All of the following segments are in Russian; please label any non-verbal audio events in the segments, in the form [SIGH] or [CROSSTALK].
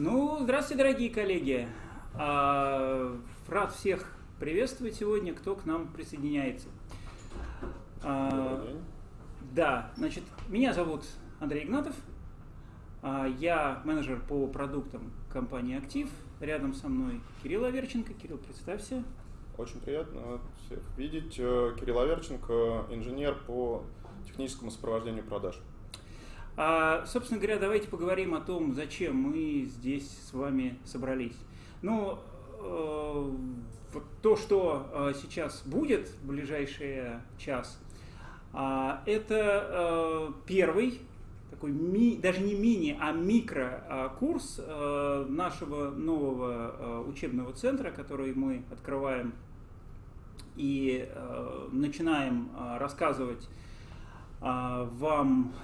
Ну, здравствуйте, дорогие коллеги. А, рад всех приветствовать сегодня, кто к нам присоединяется. А, да, значит, меня зовут Андрей Игнатов. А, я менеджер по продуктам компании «Актив». Рядом со мной Кирилл Аверченко. Кирилл, представься. Очень приятно всех видеть. Э, Кирилл Аверченко, инженер по техническому сопровождению продаж. А, собственно говоря, давайте поговорим о том, зачем мы здесь с вами собрались. Ну, э, то, что э, сейчас будет в ближайший час, э, это э, первый такой ми, даже не мини, а микро курс э, нашего нового учебного центра, который мы открываем и начинаем рассказывать э, вам,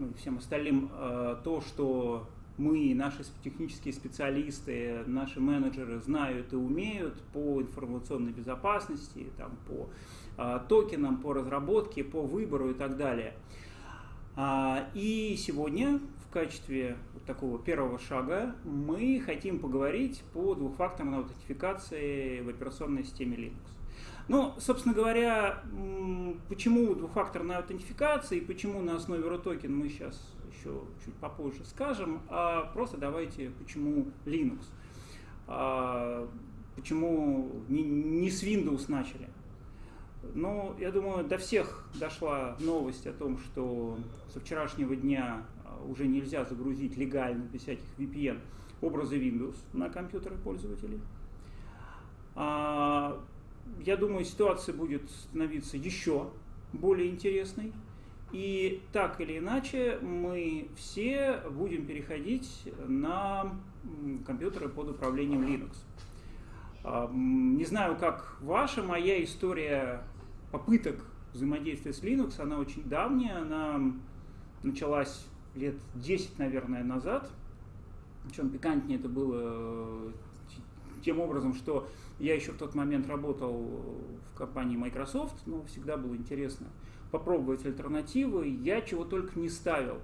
ну, всем остальным, э, то, что мы, наши технические специалисты, наши менеджеры знают и умеют по информационной безопасности, там, по э, токенам, по разработке, по выбору и так далее. А, и сегодня в качестве вот такого первого шага мы хотим поговорить по двухфакторной аутентификации в операционной системе Linux. Ну, собственно говоря, почему двухфакторная аутентификация и почему на основе RUTOKEN мы сейчас еще чуть попозже скажем, а просто давайте, почему Linux. А, почему не, не с Windows начали. Ну, я думаю, до всех дошла новость о том, что со вчерашнего дня а, уже нельзя загрузить легально, без всяких VPN, образы Windows на компьютеры пользователей. А, я думаю, ситуация будет становиться еще более интересной. И так или иначе мы все будем переходить на компьютеры под управлением Linux. А, не знаю, как ваша, моя история попыток взаимодействия с Linux, она очень давняя, она началась лет 10, наверное, назад. Причем пикантнее это было э, тем образом, что я еще в тот момент работал в компании Microsoft, но всегда было интересно попробовать альтернативы. Я чего только не ставил.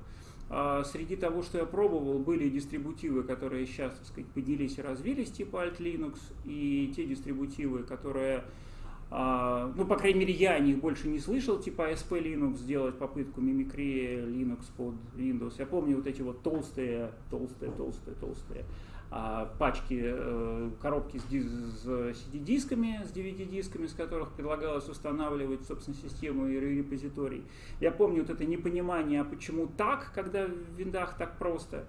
А среди того, что я пробовал, были дистрибутивы, которые сейчас, так сказать, поднялись и развились, типа Alt Linux, и те дистрибутивы, которые а, ну, по крайней мере, я о них больше не слышал, типа ASP Linux сделать попытку мимикрии Linux под Windows. Я помню вот эти вот толстые, толстые, толстые, толстые пачки, э, коробки с, CD-дисками, с DVD-дисками, с которых предлагалось устанавливать, собственно, систему и репозиторий. Я помню вот это непонимание, а почему так, когда в виндах так просто.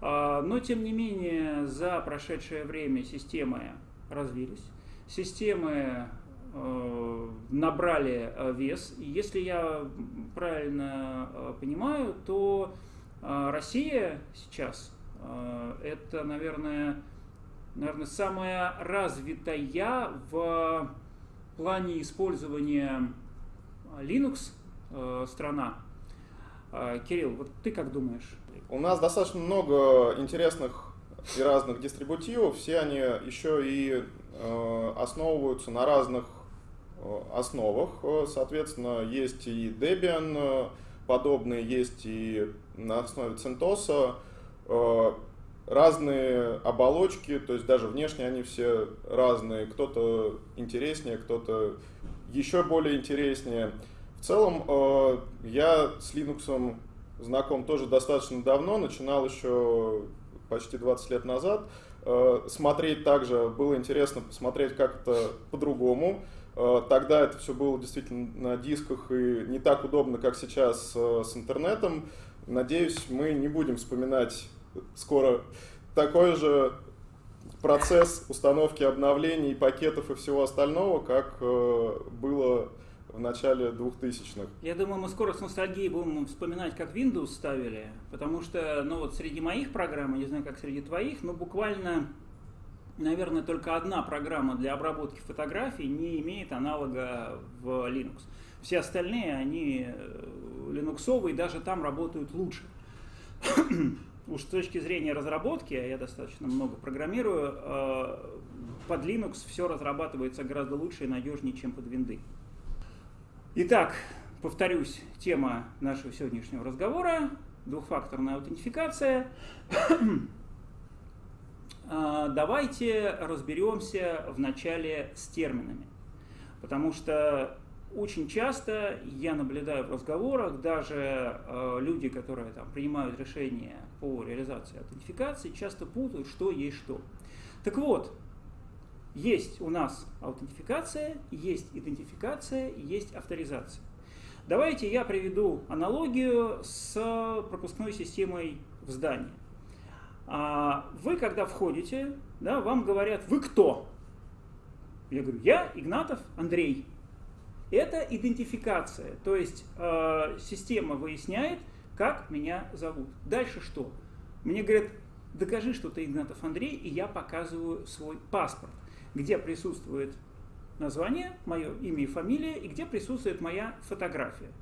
А, но, тем не менее, за прошедшее время системы развились. Системы Э, набрали вес. И если я правильно э, понимаю, то Россия сейчас это, наверное, наверное, самая развитая в плане использования Linux страна. Кирилл, вот ты как думаешь? У нас достаточно много интересных и разных дистрибутивов. Все они еще и основываются на разных Э, основах. Э, соответственно, есть и Debian э, подобные, есть и на основе CentOS. Разные оболочки, то есть даже внешне они все разные. Кто-то интереснее, кто-то еще более интереснее. В целом, я с Linux знаком тоже достаточно давно, начинал еще почти 20 лет назад. Смотреть также было интересно посмотреть как то по-другому. Э, тогда это все было действительно на дисках и не так удобно, как сейчас э, с интернетом. Надеюсь, мы не будем вспоминать скоро такой же процесс установки обновлений, пакетов и всего остального, как э, было в начале 2000-х. Я думаю, мы скоро с ностальгией будем вспоминать, как Windows ставили, потому что, ну вот среди моих программ, не знаю, как среди твоих, но буквально наверное, только одна программа для обработки фотографий не имеет аналога в Linux. Все остальные, они э, линуксовые, даже там работают лучше. Уж с точки зрения разработки, а я достаточно много программирую, э, под Linux все разрабатывается гораздо лучше и надежнее, чем под винды. Итак, повторюсь, тема нашего сегодняшнего разговора – двухфакторная аутентификация. [CLEARS THROAT] давайте разберемся вначале с терминами. Потому что очень часто я наблюдаю в разговорах, даже э, люди, которые там, принимают решения по реализации аутентификации, часто путают, что есть что. Так вот, есть у нас аутентификация, есть идентификация, есть авторизация. Давайте я приведу аналогию с пропускной системой в здании. А вы, когда входите, да, вам говорят, вы кто? Я говорю, я Игнатов Андрей. Это идентификация, то есть э, система выясняет, как меня зовут. Дальше что? Мне говорят, докажи, что ты Игнатов Андрей, и я показываю свой паспорт, где присутствует название, мое имя и фамилия, и где присутствует моя фотография.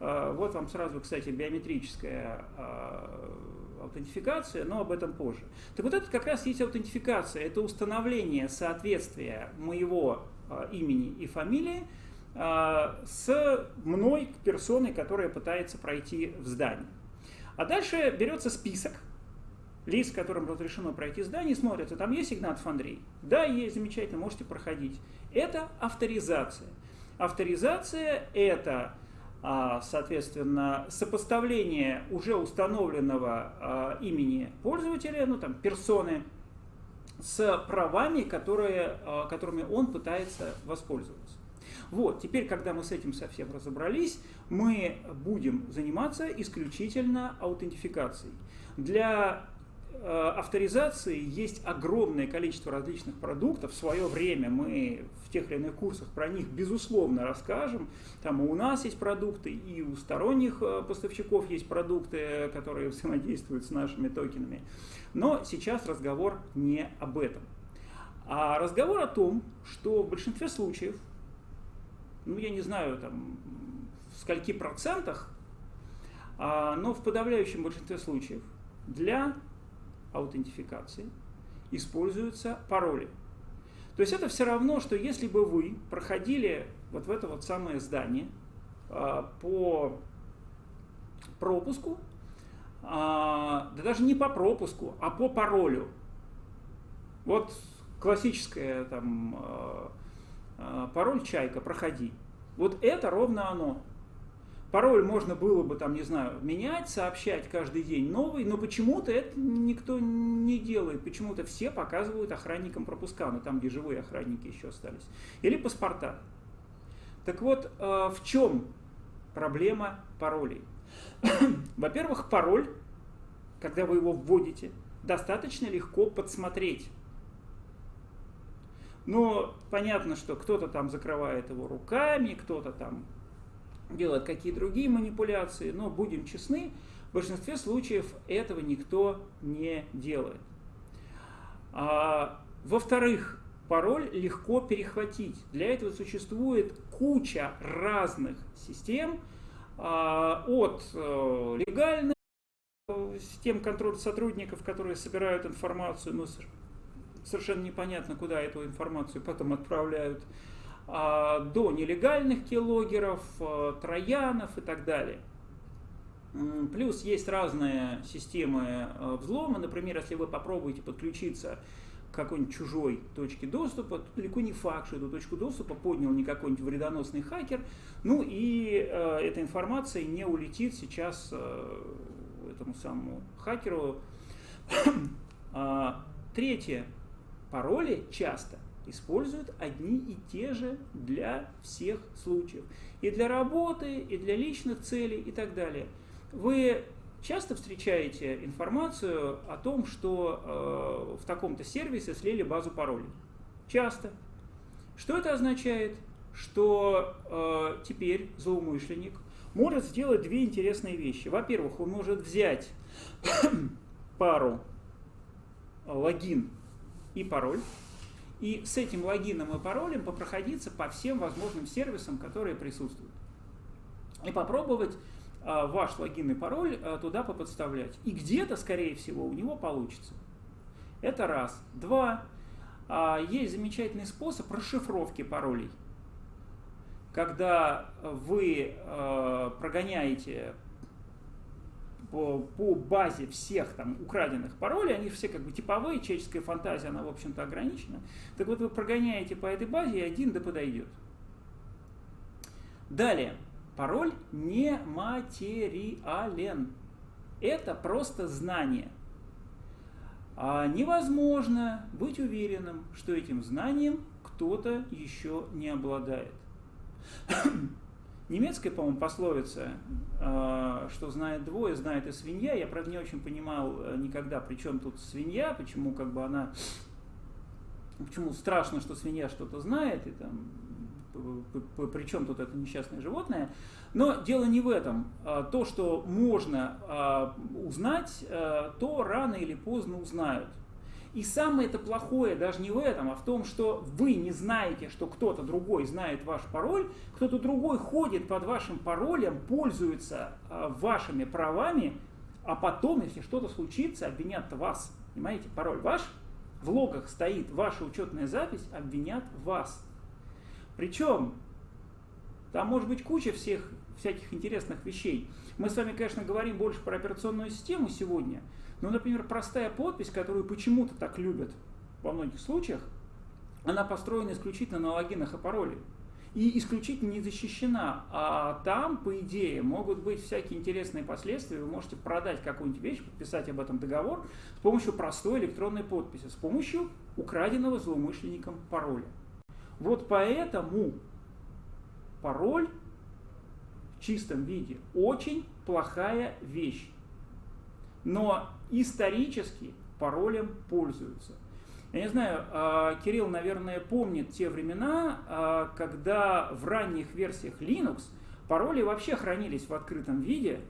Э, вот вам сразу, кстати, биометрическая э, аутентификация, но об этом позже. Так вот это как раз есть аутентификация, это установление соответствия моего э, имени и фамилии с мной к персоне, которая пытается пройти в здание. А дальше берется список лиц, которым разрешено пройти здание, смотрится, там есть Игнатов Андрей? Да, есть, замечательно, можете проходить. Это авторизация. Авторизация – это, а, соответственно, сопоставление уже установленного а, имени пользователя, ну там, персоны, с правами, которые, которыми он пытается воспользоваться. Вот, теперь, когда мы с этим совсем разобрались, мы будем заниматься исключительно аутентификацией. Для э, авторизации есть огромное количество различных продуктов. В свое время мы в тех или иных курсах про них, безусловно, расскажем. Там и у нас есть продукты, и у сторонних э, поставщиков есть продукты, которые взаимодействуют с нашими токенами. Но сейчас разговор не об этом. А разговор о том, что в большинстве случаев ну, я не знаю, там, в скольки процентах, а, но в подавляющем большинстве случаев для аутентификации используются пароли. То есть это все равно, что если бы вы проходили вот в это вот самое здание а, по пропуску, а, да даже не по пропуску, а по паролю. Вот классическая там пароль «Чайка», проходи. Вот это ровно оно. Пароль можно было бы, там, не знаю, менять, сообщать каждый день новый, но почему-то это никто не делает. Почему-то все показывают охранникам пропуска, ну там, где живые охранники еще остались. Или паспорта. Так вот, а, в чем проблема паролей? [CLEARS THROAT] Во-первых, пароль, когда вы его вводите, достаточно легко подсмотреть. Но понятно, что кто-то там закрывает его руками, кто-то там делает какие другие манипуляции, но будем честны, в большинстве случаев этого никто не делает. А, Во-вторых, пароль легко перехватить. Для этого существует куча разных систем, а, от э, легальных э, систем контроля сотрудников, которые собирают информацию, ну, совершенно непонятно, куда эту информацию потом отправляют, а, до нелегальных киллогеров, а, троянов и так далее. Плюс есть разные системы а, взлома. Например, если вы попробуете подключиться к какой-нибудь чужой точке доступа, то далеко не факт, что эту точку доступа поднял не какой-нибудь вредоносный хакер. Ну и э, эта информация не улетит сейчас э, этому самому хакеру. [COUGHS] Третье пароли часто используют одни и те же для всех случаев. И для работы, и для личных целей, и так далее. Вы часто встречаете информацию о том, что э, в таком-то сервисе слили базу паролей. Часто. Что это означает? Что э, теперь злоумышленник может сделать две интересные вещи. Во-первых, он может взять [COUGHS] пару логин и пароль. И с этим логином и паролем попроходиться по всем возможным сервисам, которые присутствуют. И попробовать а, ваш логин и пароль а, туда поподставлять. И где-то, скорее всего, у него получится. Это раз. Два. А, есть замечательный способ расшифровки паролей. Когда вы прогоняете по, по базе всех там украденных паролей, они все как бы типовые, человеческая фантазия, она, в общем-то, ограничена. Так вот, вы прогоняете по этой базе, и один да подойдет. Далее. Пароль не материален. Это просто знание. А невозможно быть уверенным, что этим знанием кто-то еще не обладает. Немецкая, по-моему, пословица, а, что знает двое, знает и свинья. Я, правда, не очень понимал э, никогда, при чем тут свинья, почему как бы она... Почему страшно, что свинья что-то знает, и там при чем тут это несчастное животное. Но дело не в этом. А, то, что можно а, узнать, то рано или поздно узнают. И самое это плохое даже не в этом, а в том, что вы не знаете, что кто-то другой знает ваш пароль, кто-то другой ходит под вашим паролем, пользуется э, вашими правами, а потом, если что-то случится, обвинят вас. Понимаете, пароль ваш, в логах стоит ваша учетная запись, обвинят вас. Причем там может быть куча всех всяких интересных вещей. Мы с вами, конечно, говорим больше про операционную систему сегодня, ну, например, простая подпись, которую почему-то так любят во многих случаях, она построена исключительно на логинах и пароле. И исключительно не защищена. А там, по идее, могут быть всякие интересные последствия. Вы можете продать какую-нибудь вещь, подписать об этом договор с помощью простой электронной подписи, с помощью украденного злоумышленником пароля. Вот поэтому пароль чистом виде очень плохая вещь. Но исторически паролем пользуются. Я не знаю, а, Кирилл, наверное, помнит те времена, а, когда в ранних версиях Linux пароли вообще хранились в открытом виде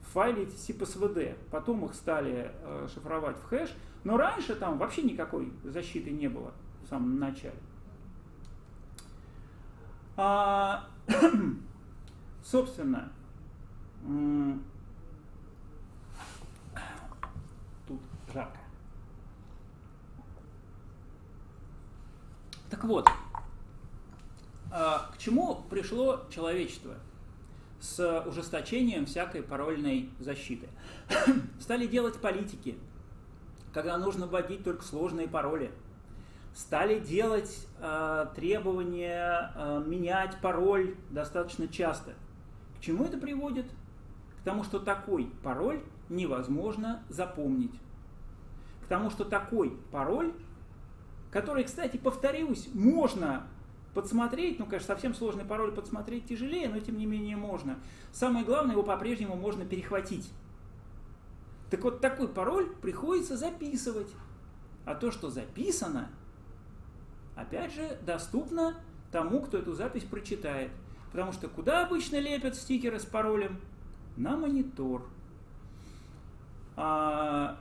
в файле CPSVD. Потом их стали а, шифровать в хэш. Но раньше там вообще никакой защиты не было в самом начале. [CLEARS THROAT] Собственно, жарко. Так вот, а, к чему пришло человечество с ужесточением всякой парольной защиты? [COUGHS] Стали делать политики, когда нужно вводить только сложные пароли. Стали делать э, требования э, менять пароль достаточно часто. К чему это приводит? К тому, что такой пароль невозможно запомнить. Потому что такой пароль, который, кстати, повторюсь, можно подсмотреть, ну, конечно, совсем сложный пароль подсмотреть тяжелее, но тем не менее можно. Самое главное, его по-прежнему можно перехватить. Так вот, такой пароль приходится записывать. А то, что записано, опять же, доступно тому, кто эту запись прочитает. Потому что куда обычно лепят стикеры с паролем? На монитор. А,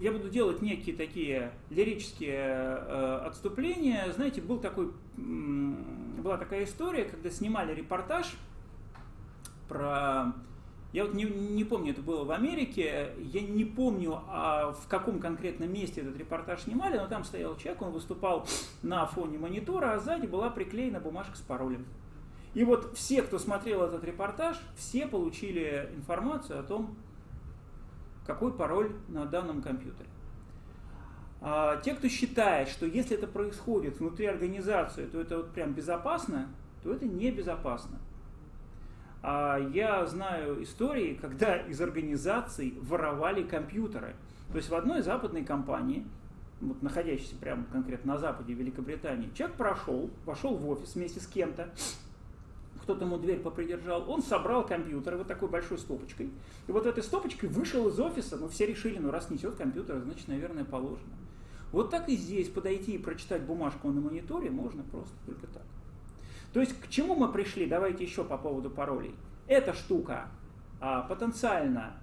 я буду делать некие такие лирические э, отступления. Знаете, был такой, была такая история, когда снимали репортаж про... Я вот не, не помню, это было в Америке, я не помню, а в каком конкретном месте этот репортаж снимали, но там стоял человек, он выступал на фоне монитора, а сзади была приклеена бумажка с паролем. И вот все, кто смотрел этот репортаж, все получили информацию о том, какой пароль на данном компьютере. А, те, кто считает, что если это происходит внутри организации, то это вот прям безопасно, то это небезопасно. А я знаю истории, когда из организаций воровали компьютеры. То есть в одной западной компании, вот находящейся прямо конкретно на западе Великобритании, человек прошел, вошел в офис вместе с кем-то, кто-то ему дверь попридержал, он собрал компьютер вот такой большой стопочкой. И вот этой стопочкой вышел из офиса, ну все решили, ну раз несет компьютер, значит, наверное, положено. Вот так и здесь подойти и прочитать бумажку на мониторе можно просто только так. То есть к чему мы пришли? Давайте еще по поводу паролей. Эта штука а, потенциально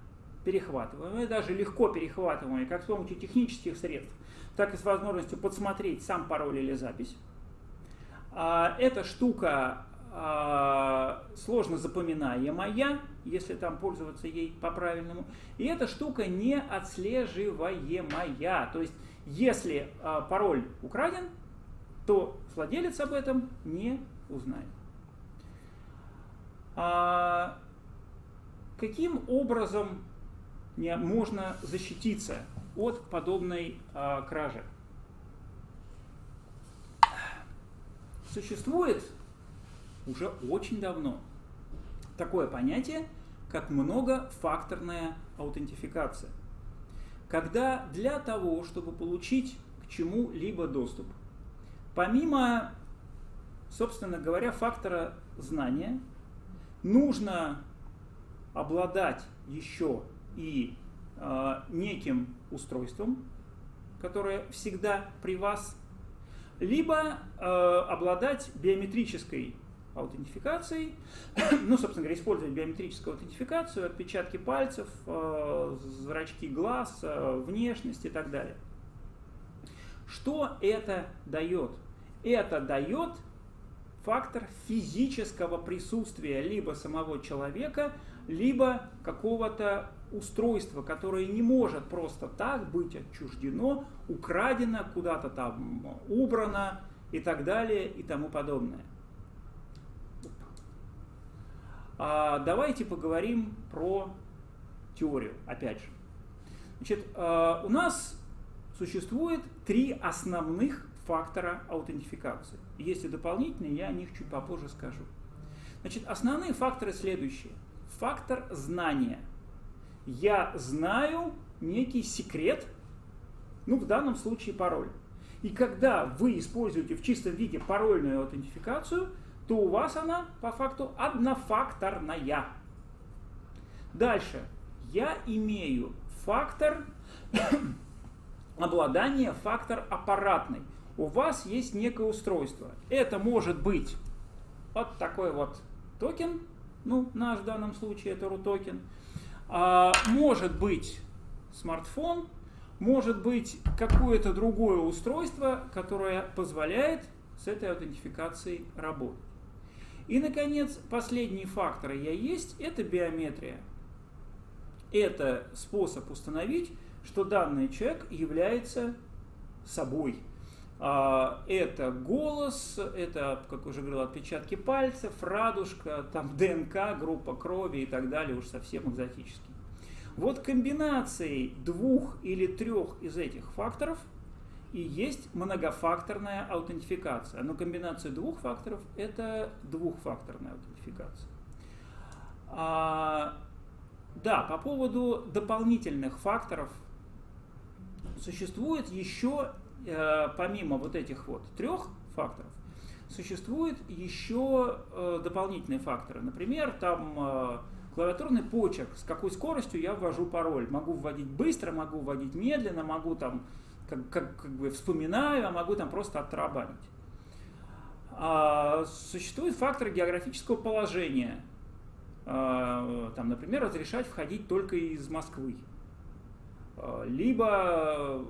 перехватываемая, даже легко перехватываемая, как с помощью технических средств, так и с возможностью подсмотреть сам пароль или запись. А, эта штука а, сложно запоминаемая, если там пользоваться ей по-правильному. И эта штука не отслеживаемая. То есть, если а, пароль украден, то владелец об этом не узнает. А, каким образом можно защититься от подобной а, кражи? Существует уже очень давно такое понятие, как многофакторная аутентификация. Когда для того, чтобы получить к чему-либо доступ, помимо, собственно говоря, фактора знания, нужно обладать еще и э, неким устройством, которое всегда при вас, либо э, обладать биометрической аутентификацией, [COUGHS] ну, собственно говоря, использовать биометрическую аутентификацию, отпечатки пальцев, э, зрачки глаз, э, внешность и так далее. Что это дает? Это дает фактор физического присутствия либо самого человека, либо какого-то устройства, которое не может просто так быть отчуждено, украдено, куда-то там убрано и так далее и тому подобное. А давайте поговорим про теорию, опять же. Значит, а, у нас существует три основных фактора аутентификации. Есть и дополнительные, я о них чуть попозже скажу. Значит, основные факторы следующие. Фактор знания. Я знаю некий секрет, ну, в данном случае пароль. И когда вы используете в чистом виде парольную аутентификацию, то у вас она по факту однофакторная. Дальше. Я имею фактор [COUGHS] обладания, фактор аппаратный. У вас есть некое устройство. Это может быть вот такой вот токен, ну, наш в данном случае это Рутокен. А, может быть смартфон, может быть какое-то другое устройство, которое позволяет с этой аутентификацией работать. И, наконец, последний фактор «я есть» — это биометрия. Это способ установить, что данный человек является собой. А, это голос, это, как уже говорил, отпечатки пальцев, радужка, там [LAUGHS] ДНК, группа крови и так далее, уж совсем экзотический. Вот комбинацией двух или трех из этих факторов – и есть многофакторная аутентификация. Но комбинация двух факторов – это двухфакторная аутентификация. А, да, по поводу дополнительных факторов существует еще, э, помимо вот этих вот трех факторов, существуют еще э, дополнительные факторы. Например, там э, клавиатурный почерк, с какой скоростью я ввожу пароль. Могу вводить быстро, могу вводить медленно, могу там как, как, как бы вспоминаю, а могу там просто оттарабанить. А, существует фактор географического положения. А, там, например, разрешать входить только из Москвы. А, либо,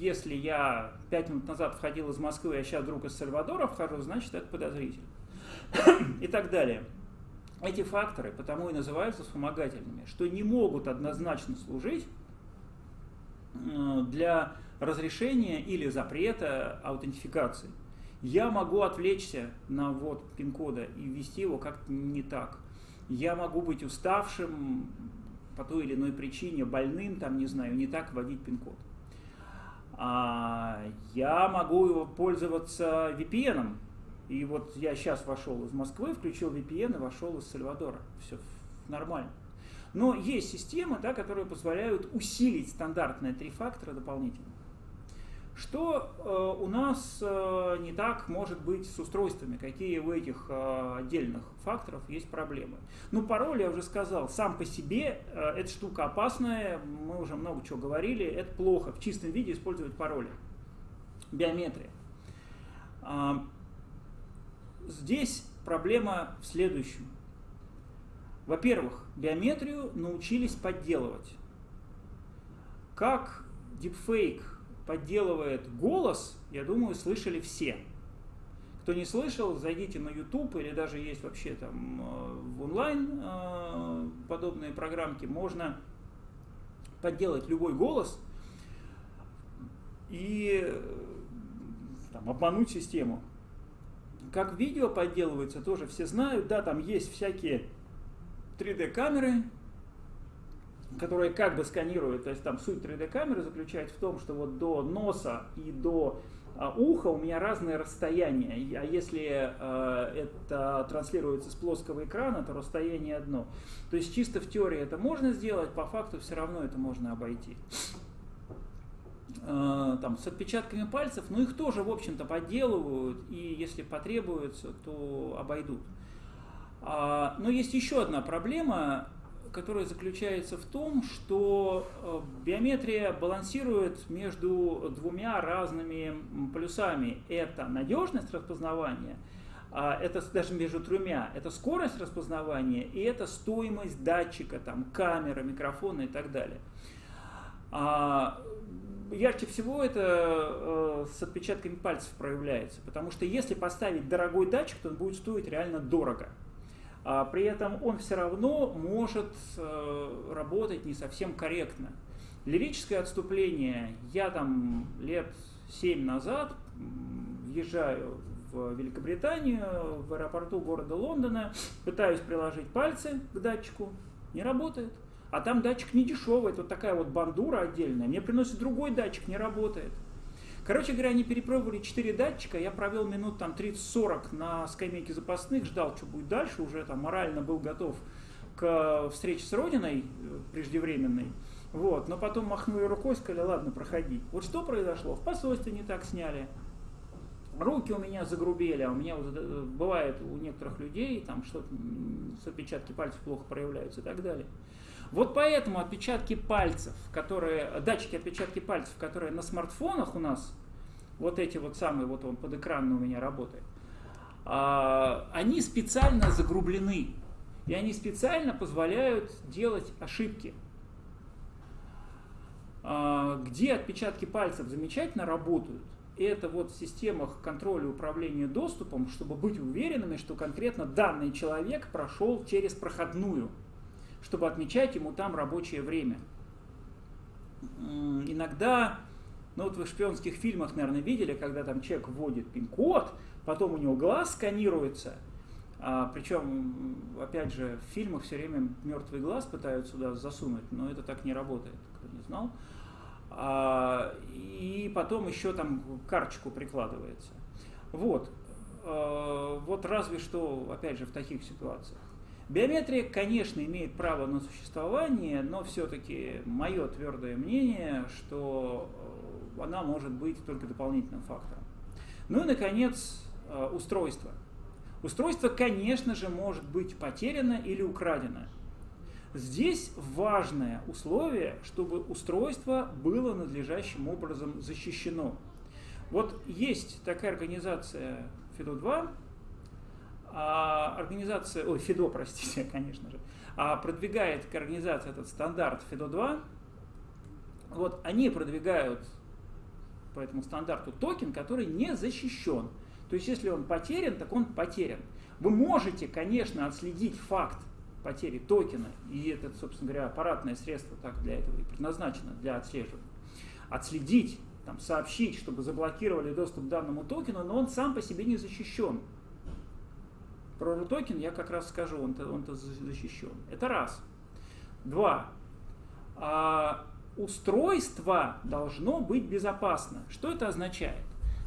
если я пять минут назад входил из Москвы, а сейчас вдруг из Сальвадора вхожу, значит, это подозрительно. И так далее. Эти факторы потому и называются вспомогательными, что не могут однозначно служить для разрешения или запрета аутентификации. Я могу отвлечься на ввод пин-кода и ввести его как-то не так. Я могу быть уставшим по той или иной причине, больным, там, не знаю, не так вводить пин-код. А я могу пользоваться VPN. И вот я сейчас вошел из Москвы, включил VPN и вошел из Сальвадора. Все нормально. Но есть системы, да, которые позволяют усилить стандартные три фактора дополнительно. Что э, у нас э, не так может быть с устройствами? Какие у этих э, отдельных факторов есть проблемы? Ну, пароль, я уже сказал, сам по себе эта штука опасная, мы уже много чего говорили, это плохо в чистом виде использовать пароли. Биометрия. Э, здесь проблема в следующем. Во-первых, биометрию научились подделывать. Как deepfake подделывает голос, я думаю, слышали все. Кто не слышал, зайдите на YouTube или даже есть вообще там э, в онлайн э, подобные программки. Можно подделать любой голос и э, там, обмануть систему. Как видео подделывается, тоже все знают. Да, там есть всякие 3D-камеры, которая как бы сканирует, то есть там суть 3D-камеры заключается в том, что вот до носа и до а, уха у меня разные расстояния, а если э, это транслируется с плоского экрана, то расстояние одно. То есть чисто в теории это можно сделать, по факту все равно это можно обойти. Э, там, с отпечатками пальцев, но их тоже, в общем-то, подделывают, и если потребуется, то обойдут. А, но есть еще одна проблема, которая заключается в том, что э, биометрия балансирует между двумя разными плюсами. Это надежность распознавания, а это даже между тремя, это скорость распознавания и это стоимость датчика, там, камера, микрофона и так далее. А, ярче всего это э, с отпечатками пальцев проявляется, потому что если поставить дорогой датчик, то он будет стоить реально дорого. А при этом он все равно может э, работать не совсем корректно. Лирическое отступление. Я там лет семь назад въезжаю в Великобританию, в аэропорту города Лондона, пытаюсь приложить пальцы к датчику, не работает. А там датчик не дешевый, это вот такая вот бандура отдельная. Мне приносит другой датчик, не работает. Короче говоря, они перепробовали 4 датчика, я провел минут там 30-40 на скамейке запасных, ждал, что будет дальше, уже там морально был готов к встрече с Родиной э, преждевременной. Вот, но потом махнули рукой, сказали, ладно, проходи. Вот что произошло? В посольстве не так сняли, руки у меня загрубели, а у меня э, бывает у некоторых людей, там что-то с отпечатки пальцев плохо проявляются и так далее. Вот поэтому отпечатки пальцев, которые, датчики отпечатки пальцев, которые на смартфонах у нас, вот эти вот самые, вот он под экраном у меня работает, а, они специально загрублены. И они специально позволяют делать ошибки. А, где отпечатки пальцев замечательно работают, это вот в системах контроля и управления доступом, чтобы быть уверенными, что конкретно данный человек прошел через проходную чтобы отмечать ему там рабочее время. Иногда, ну вот вы в шпионских фильмах, наверное, видели, когда там человек вводит пин-код, потом у него глаз сканируется, а, причем, опять же, в фильмах все время мертвый глаз пытаются сюда засунуть, но это так не работает, кто не знал. А, и потом еще там карточку прикладывается. Вот. А, вот разве что, опять же, в таких ситуациях. Биометрия, конечно, имеет право на существование, но все-таки мое твердое мнение, что э, она может быть только дополнительным фактором. Ну и, наконец, э, устройство. Устройство, конечно же, может быть потеряно или украдено. Здесь важное условие, чтобы устройство было надлежащим образом защищено. Вот есть такая организация FIDO2, а организация, ой, ФИДО, простите, [LAUGHS] конечно же, а продвигает к организации этот стандарт ФИДО-2, вот они продвигают по этому стандарту токен, который не защищен. То есть, если он потерян, так он потерян. Вы можете, конечно, отследить факт потери токена, и это, собственно говоря, аппаратное средство так для этого и предназначено, для отслеживания. Отследить, там, сообщить, чтобы заблокировали доступ к данному токену, но он сам по себе не защищен. Про RUTOKEN я как раз скажу, он-то он, защищен. Это раз. Два. А, устройство должно быть безопасно. Что это означает?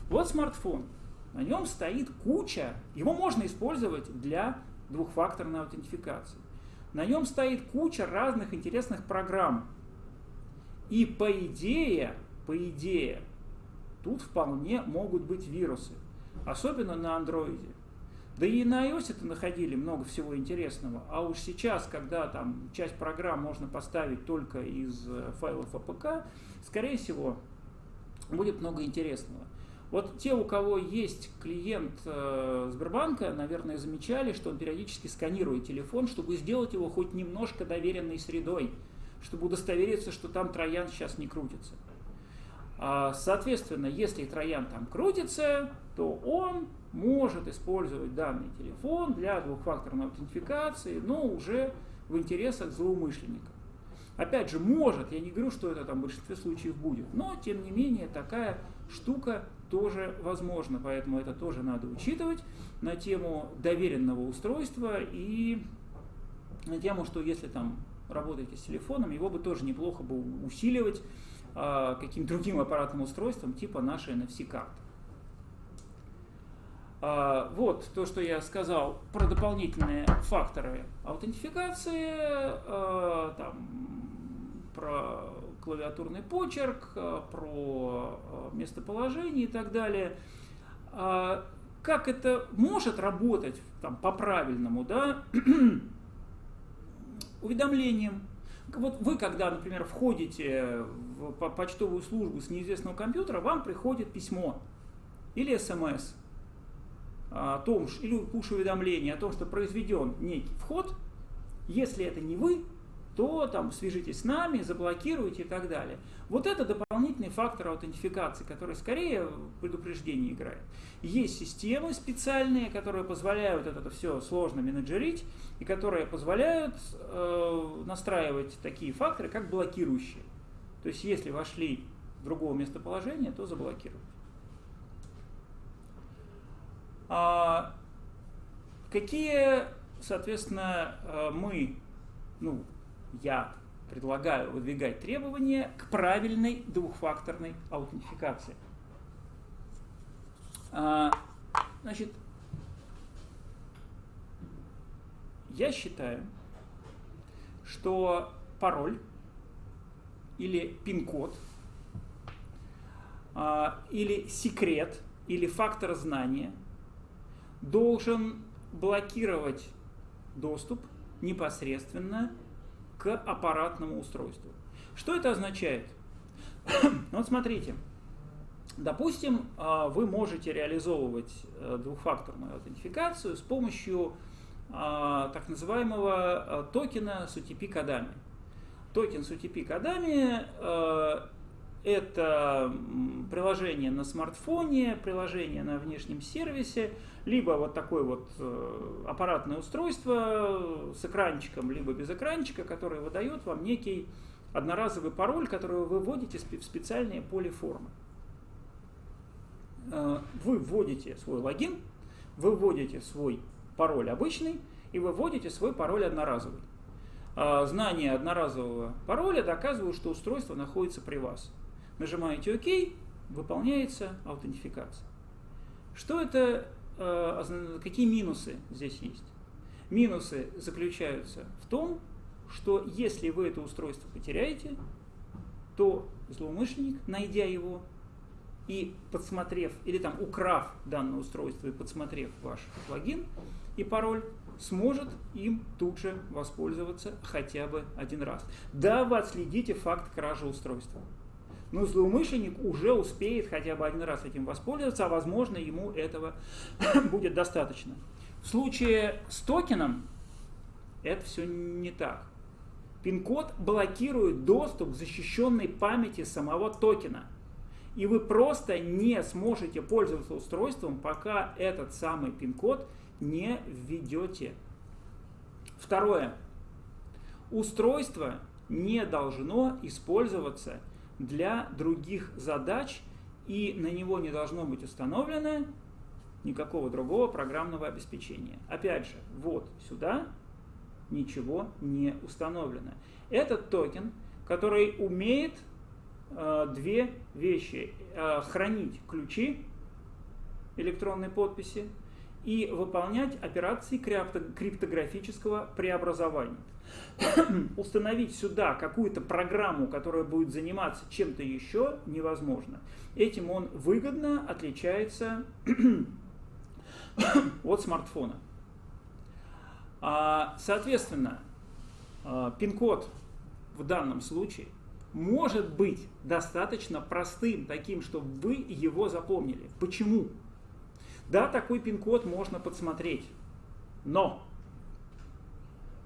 Вот смартфон. На нем стоит куча, его можно использовать для двухфакторной аутентификации. На нем стоит куча разных интересных программ. И по идее, по идее, тут вполне могут быть вирусы. Особенно на андроиде. Да и на iOS это находили много всего интересного. А уж сейчас, когда там часть программ можно поставить только из э, файлов APK, скорее всего, будет много интересного. Вот те, у кого есть клиент э, Сбербанка, наверное, замечали, что он периодически сканирует телефон, чтобы сделать его хоть немножко доверенной средой, чтобы удостовериться, что там троян сейчас не крутится. А, соответственно, если троян там крутится, то он может использовать данный телефон для двухфакторной аутентификации, но уже в интересах злоумышленника. Опять же, может, я не говорю, что это там в большинстве случаев будет, но тем не менее такая штука тоже возможна, поэтому это тоже надо учитывать на тему доверенного устройства и на тему, что если там работаете с телефоном, его бы тоже неплохо бы усиливать э, каким-то другим аппаратным устройством типа нашей NFC-карты. Э, вот то, что я сказал про дополнительные факторы аутентификации, э, там, про клавиатурный почерк, про местоположение и так далее. Как это может работать там, по-правильному, да? [CLEARS THROAT] уведомлением. Вот вы, когда, например, входите в почтовую службу с неизвестного компьютера, вам приходит письмо или смс о том, или пуш-уведомление о том, что произведен некий вход. Если это не вы, то там свяжитесь с нами, заблокируйте и так далее. Вот это дополнительный фактор аутентификации, который скорее в предупреждении играет. Есть системы специальные, которые позволяют это все сложно менеджерить и которые позволяют э, настраивать такие факторы, как блокирующие. То есть если вошли в другого местоположения, то заблокируют. А какие, соответственно, э, мы, ну, я предлагаю выдвигать требования к правильной двухфакторной аутентификации. А, значит, я считаю, что пароль или пин-код а, или секрет или фактор знания должен блокировать доступ непосредственно к аппаратному устройству. Что это означает? [COUGHS] вот смотрите, допустим, а, вы можете реализовывать э, двухфакторную аутентификацию с помощью а, так называемого а, токена с UTP-кодами. Токен с UTP-кодами это приложение на смартфоне, приложение на внешнем сервисе, либо вот такое вот э, аппаратное устройство с экранчиком, либо без экранчика, которое выдает вам некий одноразовый пароль, который вы вводите в специальные поле формы. Э, вы вводите свой логин, вы вводите свой пароль обычный, и вы вводите свой пароль одноразовый. Э, знание одноразового пароля доказывает, что устройство находится при вас нажимаете ОК, выполняется аутентификация. Что это, какие минусы здесь есть? Минусы заключаются в том, что если вы это устройство потеряете, то злоумышленник, найдя его и подсмотрев, или там украв данное устройство и подсмотрев ваш логин и пароль, сможет им тут же воспользоваться хотя бы один раз. Да, вы отследите факт кражи устройства но злоумышленник уже успеет хотя бы один раз этим воспользоваться, а возможно ему этого [COUGHS] будет достаточно. В случае с токеном это все не так. Пин-код блокирует доступ к защищенной памяти самого токена. И вы просто не сможете пользоваться устройством, пока этот самый пин-код не введете. Второе. Устройство не должно использоваться для других задач, и на него не должно быть установлено никакого другого программного обеспечения. Опять же, вот сюда ничего не установлено. Этот токен, который умеет э, две вещи. Э, хранить ключи электронной подписи и выполнять операции криптографического преобразования. [COUGHS] Установить сюда какую-то программу, которая будет заниматься чем-то еще, невозможно. Этим он выгодно отличается [COUGHS] от смартфона. А, соответственно, а, пин-код в данном случае может быть достаточно простым, таким, чтобы вы его запомнили. Почему? Да, такой пин-код можно подсмотреть, но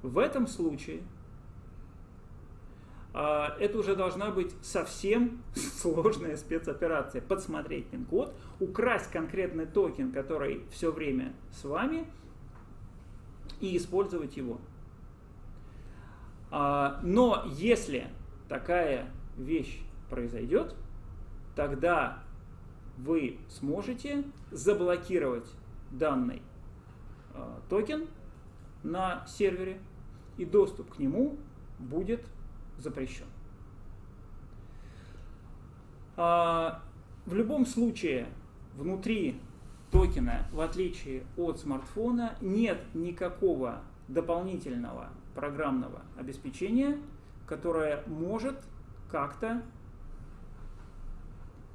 в этом случае а, это уже должна быть совсем [LAUGHS] сложная спецоперация. Подсмотреть пин-код, украсть конкретный токен, который все время с вами, и использовать его. А, но если такая вещь произойдет, тогда вы сможете заблокировать данный э, токен на сервере, и доступ к нему будет запрещен. А, в любом случае, внутри токена, в отличие от смартфона, нет никакого дополнительного программного обеспечения, которое может как-то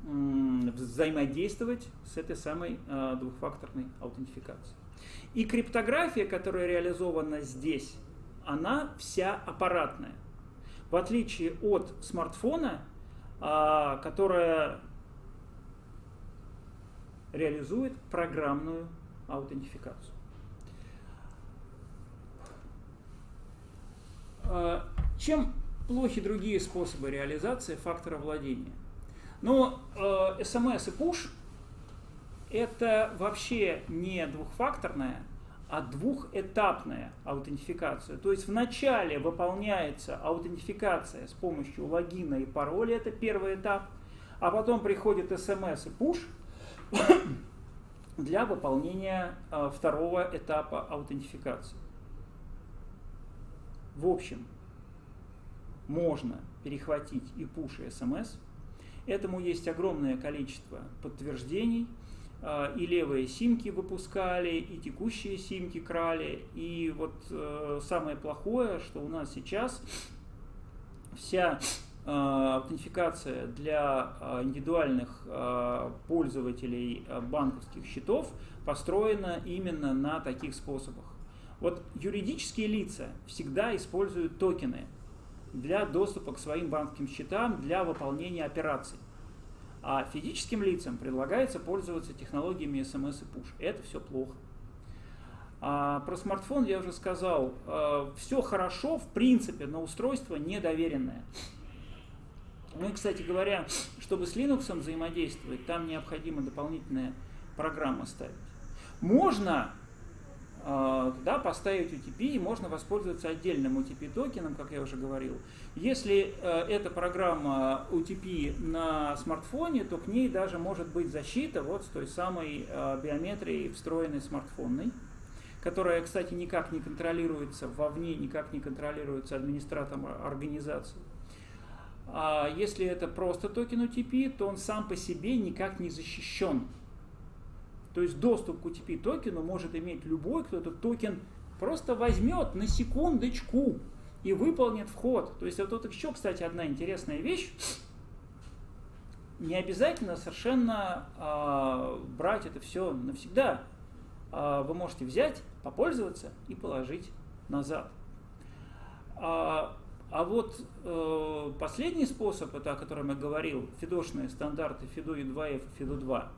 взаимодействовать с этой самой э, двухфакторной аутентификацией. И криптография, которая реализована здесь, она вся аппаратная. В отличие от смартфона, э, которая реализует программную аутентификацию. Э, чем плохи другие способы реализации фактора владения? Но э, SMS и push это вообще не двухфакторная, а двухэтапная аутентификация. То есть вначале выполняется аутентификация с помощью логина и пароля, это первый этап, а потом приходит SMS и push [COUGHS] для выполнения э, второго этапа аутентификации. В общем, можно перехватить и push и SMS – Этому есть огромное количество подтверждений. А, и левые симки выпускали, и текущие симки крали. И вот э, самое плохое, что у нас сейчас вся э, аутентификация для э, индивидуальных пользователей банковских счетов построена именно на таких способах. Вот юридические лица всегда используют токены – для доступа к своим банковским счетам для выполнения операций. А физическим лицам предлагается пользоваться технологиями SMS и Push. Это все плохо. А про смартфон я уже сказал. А, все хорошо, в принципе, но устройство недоверенное. Ну и, кстати говоря, чтобы с Linux взаимодействовать, там необходима дополнительная программа ставить. Можно а, да, поставить UTP, и можно воспользоваться отдельным UTP токеном, как я уже говорил. Если э, эта программа UTP на смартфоне, то к ней даже может быть защита вот с той самой э, биометрией встроенной смартфонной, которая, кстати, никак не контролируется вовне, никак не контролируется администратором организации. А если это просто токен OTP, то он сам по себе никак не защищен то есть доступ к OTP токену может иметь любой, кто этот токен просто возьмет на секундочку и выполнит вход. То есть вот тут еще, кстати, одна интересная вещь. Не обязательно совершенно э, брать это все навсегда. Э, вы можете взять, попользоваться и положить назад. А, а вот э, последний способ, это о котором я говорил, фидошные стандарты FIDO E2F и FIDO 2,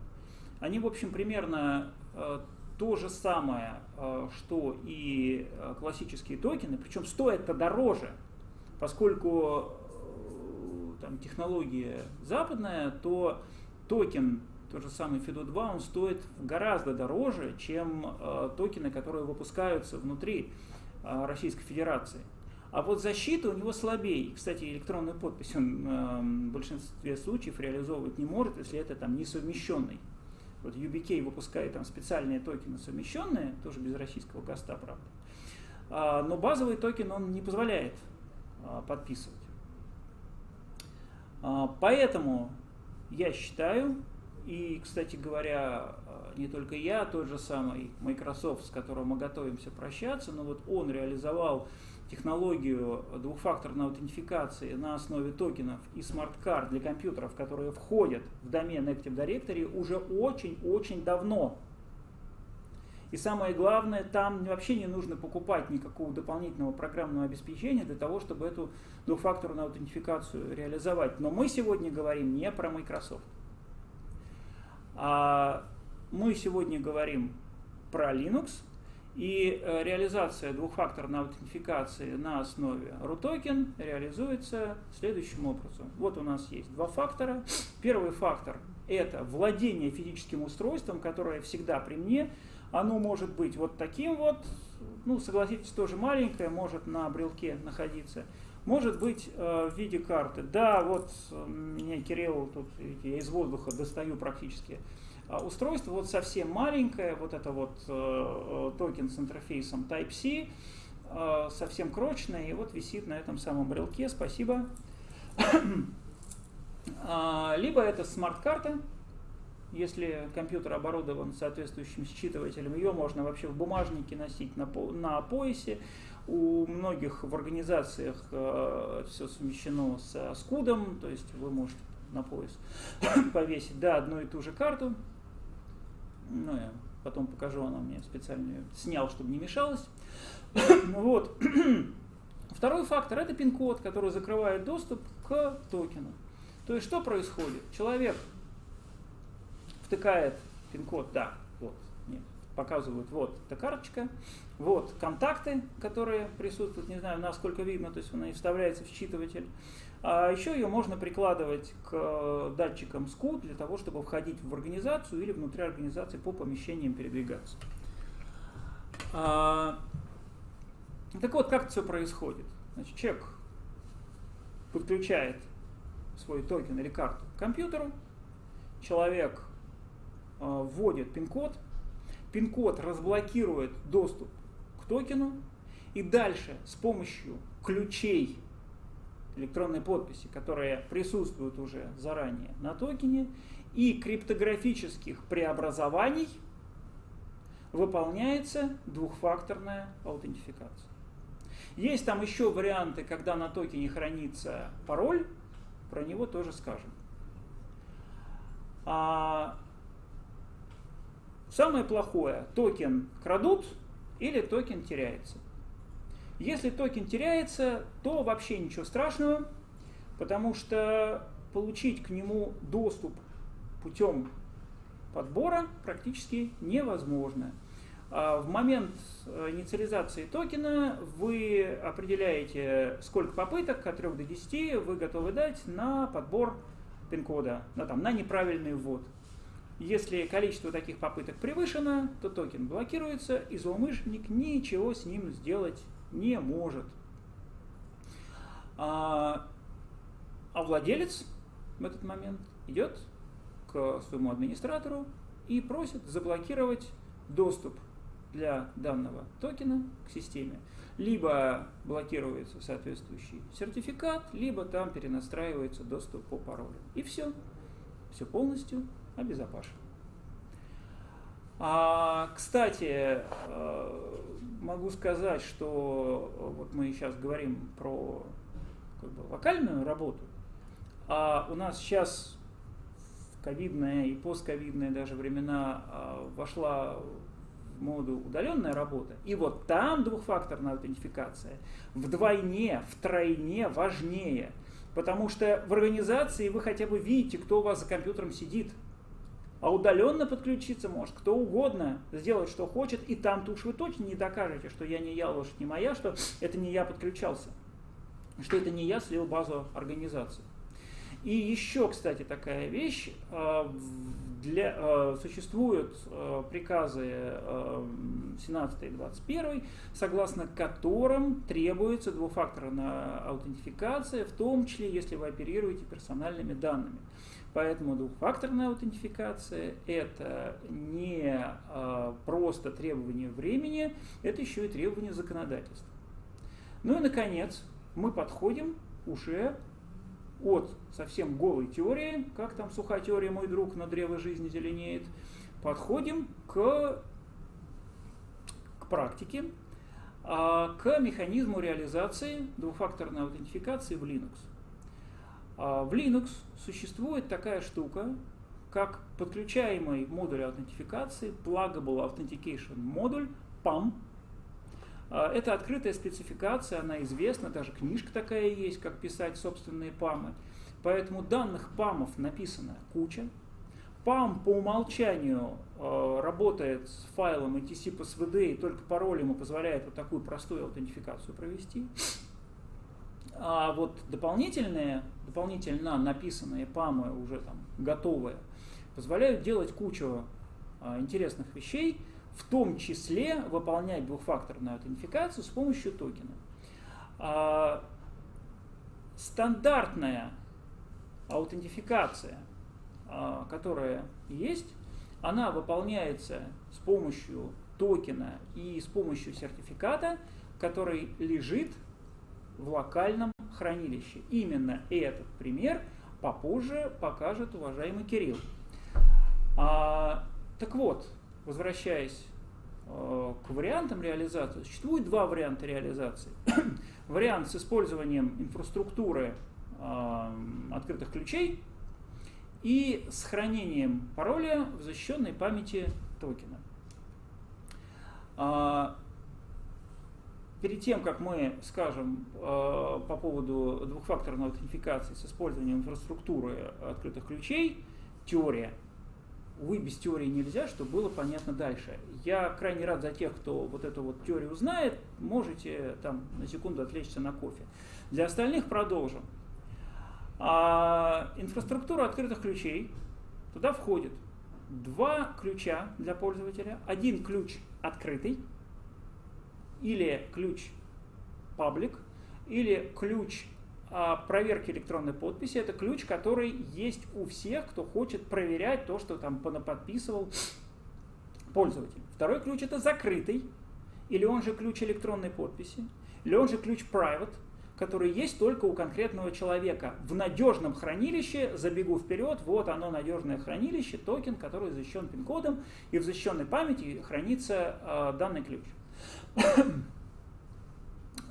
они, в общем, примерно э, то же самое, э, что и э, классические токены, причем стоят это дороже, поскольку там, технология западная, то токен, тот же самый FIDO2, он стоит гораздо дороже, чем токены, которые выпускаются внутри Российской Федерации. А вот защита у него слабее. Кстати, электронную подпись он в большинстве случаев реализовывать не может, если это там несовмещенный вот UBK выпускает там специальные токены совмещенные, тоже без российского ГОСТа, правда. А, но базовый токен он не позволяет а, подписывать. А, поэтому я считаю, и, кстати говоря, не только я, тот же самый Microsoft, с которым мы готовимся прощаться, но вот он реализовал технологию двухфакторной аутентификации на основе токенов и смарт-карт для компьютеров, которые входят в домен Active Directory уже очень-очень давно. И самое главное, там вообще не нужно покупать никакого дополнительного программного обеспечения для того, чтобы эту двухфакторную аутентификацию реализовать. Но мы сегодня говорим не про Microsoft. А мы сегодня говорим про Linux, и э, реализация двухфакторной аутентификации на основе RUTOKEN реализуется следующим образом. Вот у нас есть два фактора. Первый фактор – это владение физическим устройством, которое всегда при мне. Оно может быть вот таким вот, ну, согласитесь, тоже маленькое, может на брелке находиться. Может быть э, в виде карты. Да, вот меня Кирилл, тут я из воздуха достаю практически устройство вот совсем маленькое, вот это вот э, э, токен с интерфейсом Type-C, э, совсем крошечная, и вот висит на этом самом брелке, спасибо. [CLEARS THROAT] А, либо это смарт-карта, если компьютер оборудован соответствующим считывателем, ее можно вообще в бумажнике носить на, по, на поясе. У многих в организациях э, все совмещено со СКУДом, то есть вы можете на пояс [CLEARS THROAT] повесить да, одну и ту же карту. Ну, я потом покажу, она мне специально снял, чтобы не мешалось. [COUGHS] вот. [COUGHS] Второй фактор – это пин-код, который закрывает доступ к токену. То есть что происходит? Человек втыкает пин-код, да, вот, нет, показывают, вот, эта карточка, вот, контакты, которые присутствуют, не знаю, насколько видно, то есть она и вставляется в считыватель. А еще ее можно прикладывать к датчикам SCU для того, чтобы входить в организацию или внутри организации по помещениям передвигаться. А, так вот, как это все происходит? Значит, человек подключает свой токен или карту к компьютеру, человек э, вводит пин-код, пин-код разблокирует доступ к токену, и дальше с помощью ключей электронной подписи, которые присутствуют уже заранее на токене, и криптографических преобразований выполняется двухфакторная аутентификация. Есть там еще варианты, когда на токене хранится пароль, про него тоже скажем. А самое плохое, токен крадут или токен теряется. Если токен теряется, то вообще ничего страшного, потому что получить к нему доступ путем подбора практически невозможно. А в момент э, инициализации токена вы определяете, сколько попыток от 3 до 10 вы готовы дать на подбор пин-кода, на, на неправильный ввод. Если количество таких попыток превышено, то токен блокируется, и злоумышленник ничего с ним сделать не может. А, а владелец в этот момент идет к своему администратору и просит заблокировать доступ для данного токена к системе. Либо блокируется соответствующий сертификат, либо там перенастраивается доступ по паролю. И все. Все полностью обезопасено. А, кстати, э, могу сказать, что вот мы сейчас говорим про как бы, локальную работу, а у нас сейчас в ковидные и постковидные даже времена а, вошла в моду удаленная работа, и вот там двухфакторная аутентификация вдвойне, втройне важнее, потому что в организации вы хотя бы видите, кто у вас за компьютером сидит – а удаленно подключиться может кто угодно, сделать что хочет, и там-то уж вы точно не докажете, что я не я, лошадь не моя, что это не я подключался, что это не я слил базу организации. И еще, кстати, такая вещь, а, для, а, существуют а, приказы 17 и 21, согласно которым требуется двухфакторная аутентификация, в том числе, если вы оперируете персональными данными. Поэтому двухфакторная аутентификация – это не а, просто требование времени, это еще и требование законодательства. Ну и, наконец, мы подходим уже от совсем голой теории, как там сухая теория «Мой друг на древо жизни зеленеет», подходим к, к практике, а, к механизму реализации двухфакторной аутентификации в Linux. А, в Linux существует такая штука, как подключаемый модуль аутентификации, Pluggable Authentication модуль, PAM. А, это открытая спецификация, она известна, даже книжка такая есть, как писать собственные памы. Поэтому данных памов написано куча. PAM по умолчанию э, работает с файлом etc по svd и только пароль ему позволяет вот такую простую аутентификацию провести. А вот дополнительные, дополнительно написанные памы, уже там готовые, позволяют делать кучу а, интересных вещей, в том числе выполнять двухфакторную аутентификацию с помощью токена. А, стандартная аутентификация, а, которая есть, она выполняется с помощью токена и с помощью сертификата – который лежит в локальном хранилище. Именно этот пример попозже покажет уважаемый Кирилл. А, так вот, возвращаясь э, к вариантам реализации, существует два варианта реализации. [COUGHS] Вариант с использованием инфраструктуры э, открытых ключей и с хранением пароля в защищенной памяти токена. А, перед тем, как мы скажем э, по поводу двухфакторной аутентификации с использованием инфраструктуры открытых ключей, теория – увы, без теории нельзя, чтобы было понятно дальше. Я крайне рад за тех, кто вот эту вот теорию знает, можете там на секунду отвлечься на кофе. Для остальных продолжим. А, инфраструктура открытых ключей, туда входит два ключа для пользователя. Один ключ открытый, или ключ паблик, или ключ а, проверки электронной подписи. Это ключ, который есть у всех, кто хочет проверять то, что там подписывал пользователь. Второй ключ это закрытый, или он же ключ электронной подписи, или он же ключ private, который есть только у конкретного человека. В надежном хранилище, забегу вперед, вот оно надежное хранилище, токен, который защищен пин-кодом, и в защищенной памяти хранится э, данный ключ. [COUGHS]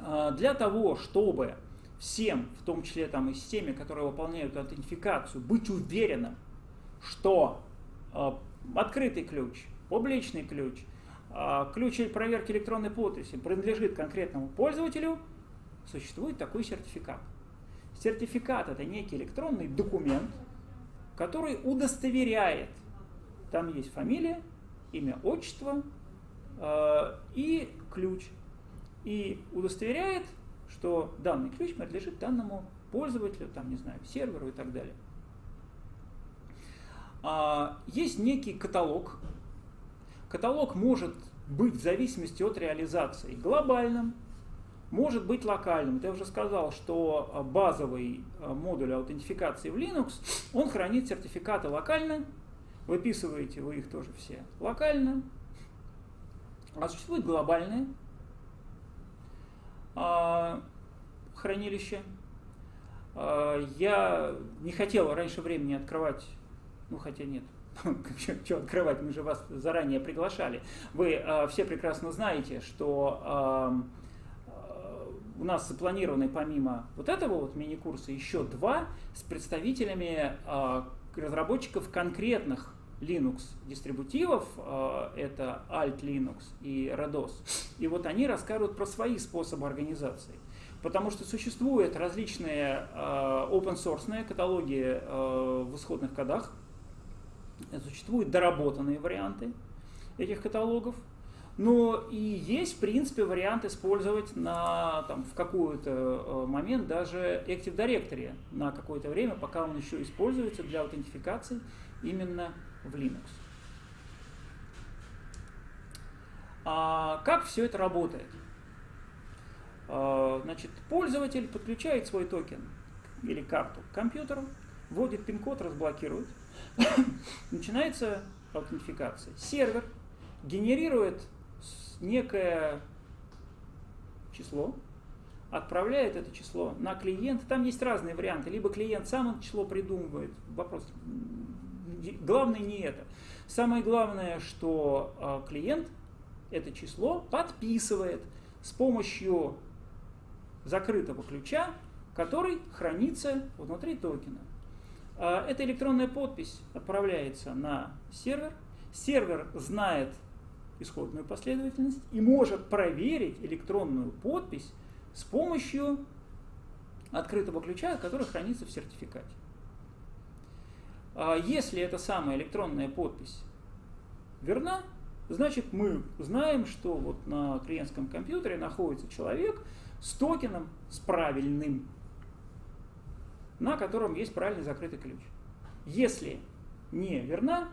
А, для того, чтобы всем, в том числе там и системе, которые выполняют аутентификацию, быть уверенным, что э, открытый ключ, публичный ключ, э, ключ проверки электронной подписи принадлежит конкретному пользователю, существует такой сертификат. Сертификат это некий электронный документ, который удостоверяет, там есть фамилия, имя, отчество э, и ключ. И удостоверяет что данный ключ принадлежит данному пользователю, там, не знаю, серверу и так далее. А, есть некий каталог. Каталог может быть в зависимости от реализации глобальным, может быть локальным. Я уже сказал, что базовый а, модуль аутентификации в Linux, он хранит сертификаты локально, выписываете вы их тоже все локально, а существует глобальные, а, хранилище. А, я не хотел раньше времени открывать, ну хотя нет, [LAUGHS] что открывать, мы же вас заранее приглашали. Вы а, все прекрасно знаете, что у нас запланированы помимо вот этого вот мини-курса еще два с представителями разработчиков конкретных Linux дистрибутивов, э, это Alt Linux и RADOS. И вот они расскажут про свои способы организации. Потому что существуют различные э, open source каталоги э, в исходных кодах, существуют доработанные варианты этих каталогов, но и есть, в принципе, вариант использовать на, там, в какой-то момент даже Active Directory на какое-то время, пока он еще используется для аутентификации именно в Linux. А как все это работает? А, значит, пользователь подключает свой токен или карту к компьютеру, вводит пин-код, разблокирует. [COUGHS] Начинается аутентификация. Сервер генерирует некое число, отправляет это число на клиент. Там есть разные варианты. Либо клиент сам это число придумывает. Вопрос главное не это. Самое главное, что а, клиент это число подписывает с помощью закрытого ключа, который хранится внутри токена. А, эта электронная подпись отправляется на сервер. Сервер знает исходную последовательность и может проверить электронную подпись с помощью открытого ключа, который хранится в сертификате. А если эта самая электронная подпись верна, значит мы знаем, что вот на клиентском компьютере находится человек с токеном, с правильным, на котором есть правильный закрытый ключ. Если не верна,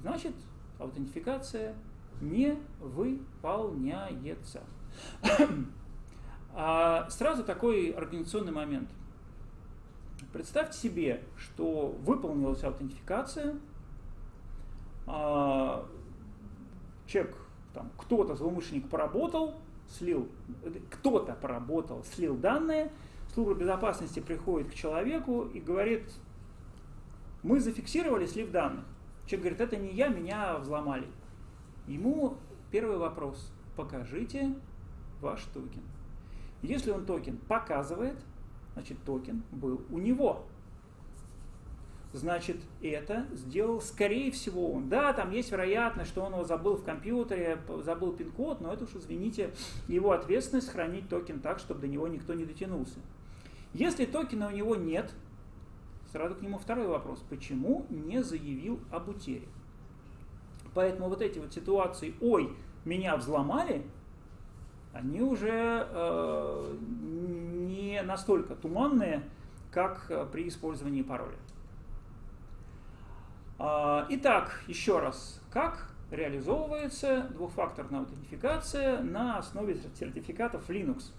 значит аутентификация не выполняется. [COUGHS] А сразу такой организационный момент – Представьте себе, что выполнилась аутентификация, а, человек, там, кто-то, злоумышленник поработал слил, кто-то поработал, слил данные, служба безопасности приходит к человеку и говорит, мы зафиксировали слив данных. Человек говорит, это не я, меня взломали. Ему первый вопрос, покажите ваш токен. Если он токен показывает, значит токен был у него значит, это сделал, скорее всего, он. Да, там есть вероятность, что он его забыл в компьютере, забыл пин-код, но это уж, извините, его ответственность хранить токен так, чтобы до него никто не дотянулся. Если токена у него нет, сразу к нему второй вопрос. Почему не заявил об утере? Поэтому вот эти вот ситуации, ой, меня взломали, они уже э, не настолько туманные, как э, при использовании пароля. А, итак, еще раз, как реализовывается двухфакторная аутентификация на основе сертификатов Linux?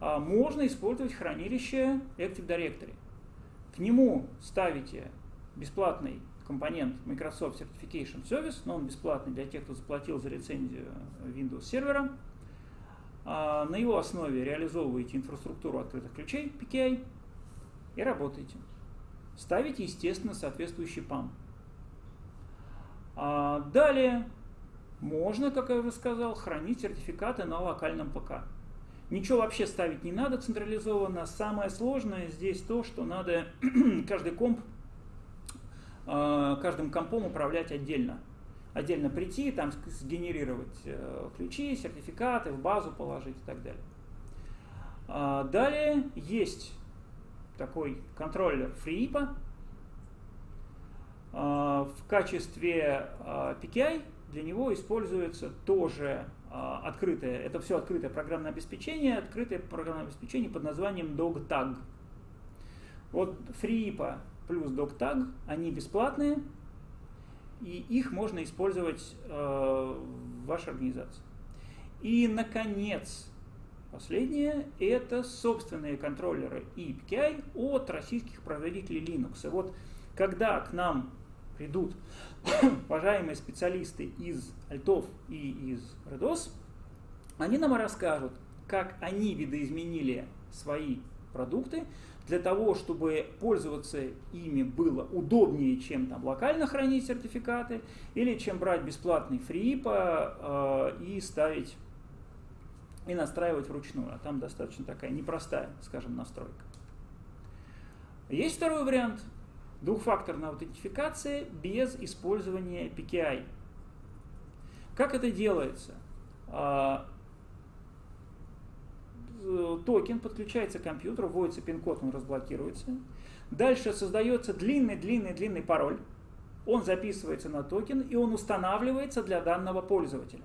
А, можно использовать хранилище Active Directory. К нему ставите бесплатный компонент Microsoft Certification Service, но он бесплатный для тех, кто заплатил за лицензию Windows сервера. А, на его основе реализовываете инфраструктуру открытых ключей PKI и работаете. Ставите, естественно, соответствующий PAM. А далее можно, как я уже сказал, хранить сертификаты на локальном ПК. Ничего вообще ставить не надо централизованно. Самое сложное здесь то, что надо [CLEARS THROAT] каждый комп, каждым компом управлять отдельно. Отдельно прийти, там сгенерировать э, ключи, сертификаты, в базу положить и так далее. А далее есть такой контроллер FreeIPA. А, в качестве а, PKI для него используется тоже открытое, это все открытое программное обеспечение, открытое программное обеспечение под названием DogTag. Вот FreeIPA плюс DogTag, они бесплатные, и их можно использовать в вашей организации. И, наконец, Последнее – это собственные контроллеры и API от российских производителей Linux. И вот когда к нам придут [COUGHS] уважаемые специалисты из Альтов и из Redos, они нам расскажут, как они видоизменили свои продукты для того, чтобы пользоваться ими было удобнее, чем там локально хранить сертификаты, или чем брать бесплатный фрипа э, и ставить и настраивать вручную. А там достаточно такая непростая, скажем, настройка. Есть второй вариант. Двухфакторная аутентификация без использования PKI. Как это делается? А, токен подключается к компьютеру, вводится пин-код, он разблокируется. Дальше создается длинный-длинный-длинный пароль. Он записывается на токен, и он устанавливается для данного пользователя.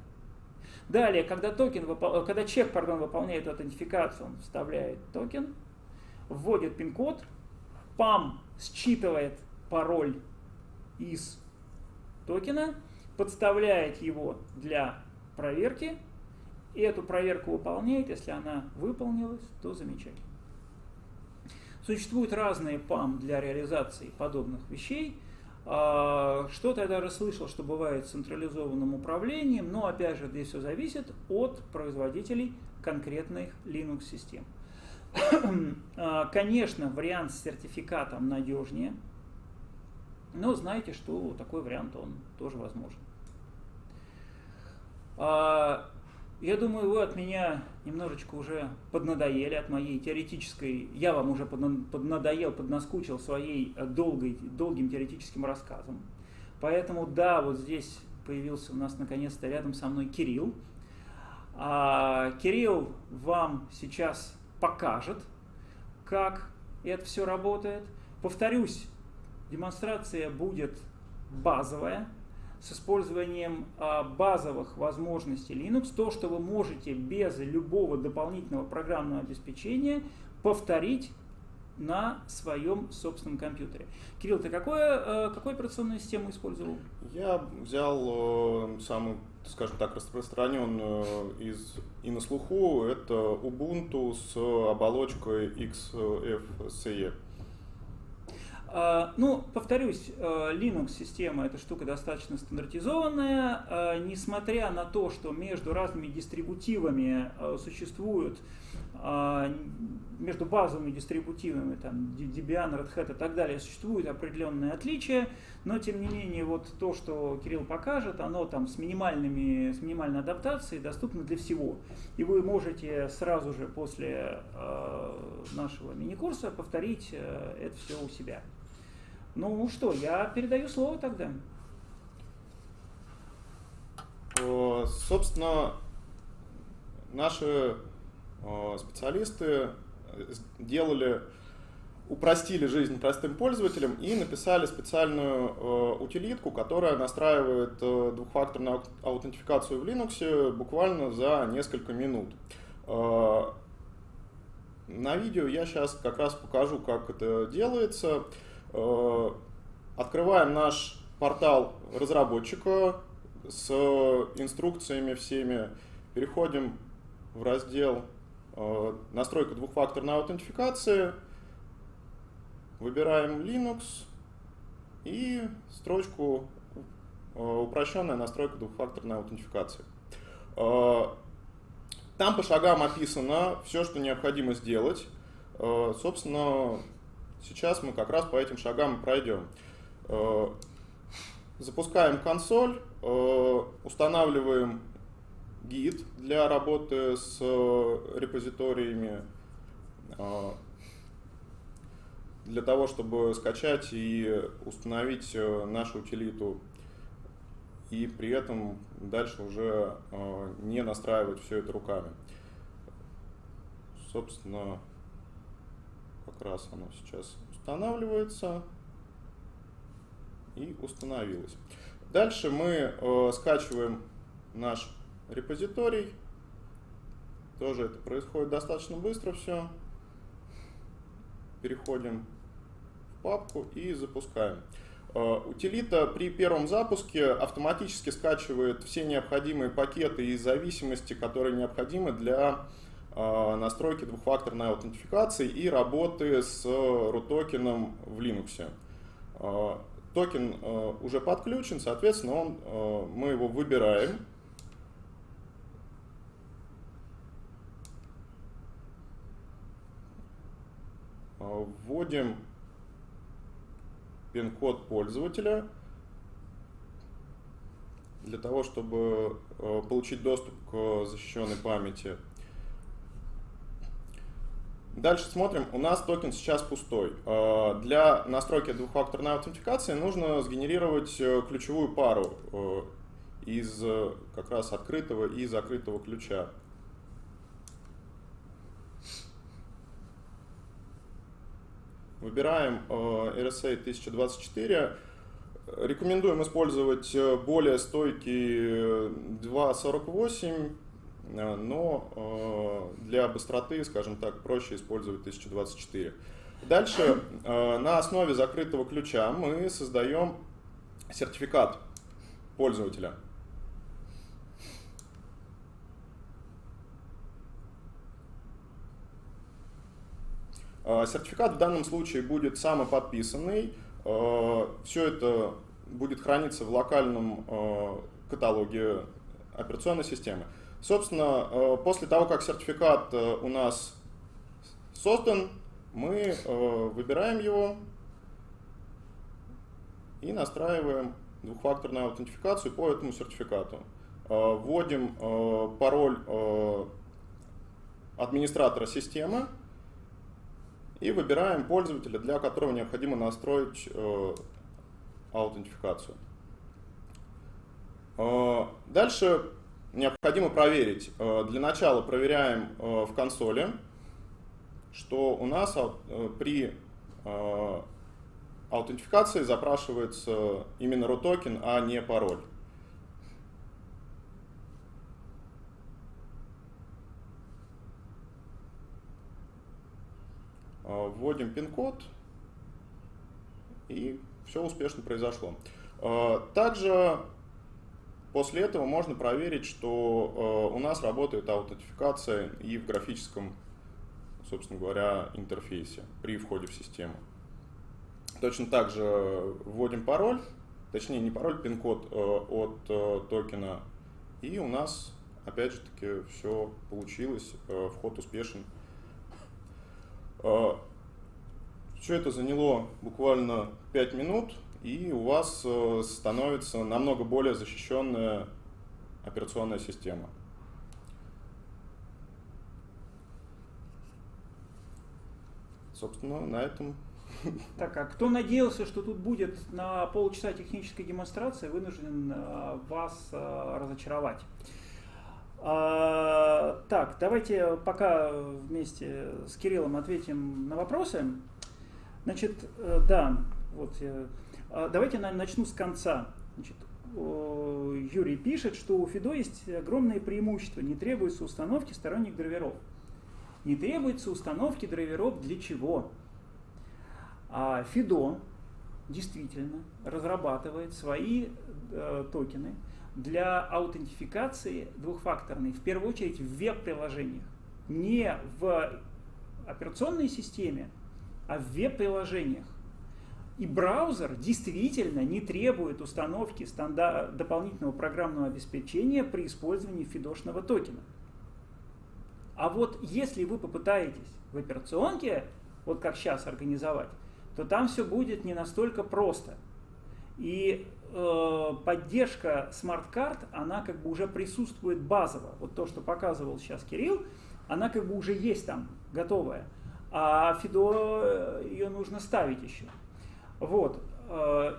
Далее, когда, токен, когда человек, пардон, выполняет аутентификацию, он вставляет токен, вводит пин-код, PAM считывает пароль из токена, подставляет его для проверки, и эту проверку выполняет. Если она выполнилась, то замечательно. Существуют разные ПАМ для реализации подобных вещей. А, что-то я даже слышал, что бывает с централизованным управлением, но опять же здесь все зависит от производителей конкретных Linux-систем. [CLEARS THROAT] А, конечно, вариант с сертификатом надежнее, но знаете, что такой вариант он тоже возможен. Я думаю, вы от меня немножечко уже поднадоели от моей теоретической, я вам уже поднадоел, поднаскучил своей э, долгой, долгим теоретическим рассказом. Поэтому да, вот здесь появился у нас наконец-то рядом со мной Кирилл. А, Кирилл вам сейчас покажет, как это все работает. Повторюсь, демонстрация будет базовая, с использованием а, базовых возможностей Linux, то, что вы можете без любого дополнительного программного обеспечения повторить на своем собственном компьютере. Кирилл, ты какое, какую операционную систему использовал? Я взял э, самую, скажем так, распространенную из и на слуху, это Ubuntu с оболочкой XFCE. А, ну, повторюсь, э, Linux-система это штука достаточно стандартизованная, а, несмотря на то, что между разными дистрибутивами существуют а, между базовыми дистрибутивами, там, Debian, Red Hat и так далее, существуют определенные отличия, но тем не менее вот то, что Кирилл покажет, оно там с, минимальными, с минимальной адаптацией доступно для всего. И вы можете сразу же после нашего мини-курса повторить это все у себя. Ну что, я передаю слово тогда. Собственно, наши специалисты делали, упростили жизнь простым пользователям и написали специальную утилитку, которая настраивает двухфакторную аутентификацию в Linux буквально за несколько минут. На видео я сейчас как раз покажу, как это делается. Э, открываем наш портал разработчика с инструкциями всеми, переходим в раздел э, настройка двухфакторной аутентификации, выбираем Linux и строчку э, упрощенная настройка двухфакторной аутентификации. Там по шагам описано все, что необходимо сделать. Собственно, Сейчас мы как раз по этим шагам пройдем. Э, запускаем консоль, э, устанавливаем гид для работы с репозиториями, э, для того, чтобы скачать и установить нашу утилиту и при этом дальше уже не настраивать все это руками. Собственно, как раз оно сейчас устанавливается и установилось. Дальше мы э, скачиваем наш репозиторий. Тоже это происходит достаточно быстро все. Переходим в папку и запускаем. Э, утилита при первом запуске автоматически скачивает все необходимые пакеты и зависимости, которые необходимы для настройки двухфакторной аутентификации и работы с RUT-токеном в Linux. А, токен а, уже подключен, соответственно, он, мы его выбираем. Вводим пин-код пользователя для того, чтобы получить доступ к защищенной памяти. Дальше смотрим, у нас токен сейчас пустой. Э, для настройки двухфакторной аутентификации нужно сгенерировать э, ключевую пару э, из как раз открытого и закрытого ключа. Выбираем RSA 1024. Рекомендуем использовать более стойкий 2.48 Э, но э, для быстроты, скажем так, проще использовать 1024. Дальше э, на основе закрытого ключа мы создаем сертификат пользователя. Сертификат в данном случае будет самоподписанный. Все это будет храниться в локальном каталоге операционной системы. Собственно, э, после того, как сертификат э, у нас создан, мы э, выбираем его и настраиваем двухфакторную аутентификацию по этому сертификату. Вводим пароль администратора системы и выбираем пользователя, для которого необходимо настроить аутентификацию. Дальше необходимо проверить. Э, для начала проверяем э, в консоли, что у нас э, при аутентификации запрашивается именно root токен, а не пароль. Вводим пин-код, и все успешно произошло. Также После этого можно проверить, что э, у нас работает аутентификация и в графическом, собственно говоря, интерфейсе при входе в систему. точно так же вводим пароль, точнее не пароль, пин-код от токена, и у нас опять же таки все получилось, вход успешен. Все это заняло буквально 5 минут, и у вас э, становится намного более защищенная операционная система. Собственно, на этом. Так, а кто надеялся, что тут будет на полчаса технической демонстрации, вынужден э, вас э, разочаровать. А, так, давайте пока вместе с Кириллом ответим на вопросы. Значит, да, вот я давайте начну с конца. Значит, Юрий пишет, что у Фидо есть огромное преимущество. Не требуется установки сторонних драйверов. Не требуется установки драйверов для чего? А Фидо действительно разрабатывает свои э, токены для аутентификации двухфакторной, в первую очередь в веб-приложениях. Не в операционной системе, а в веб-приложениях. И браузер действительно не требует установки стандарт, дополнительного программного обеспечения при использовании фидошного токена. А вот если вы попытаетесь в операционке, вот как сейчас организовать, то там все будет не настолько просто. И э, поддержка смарт-карт, она как бы уже присутствует базово. Вот то, что показывал сейчас Кирилл, она как бы уже есть там, готовая. А FIDO э, ее нужно ставить еще. Вот. Э,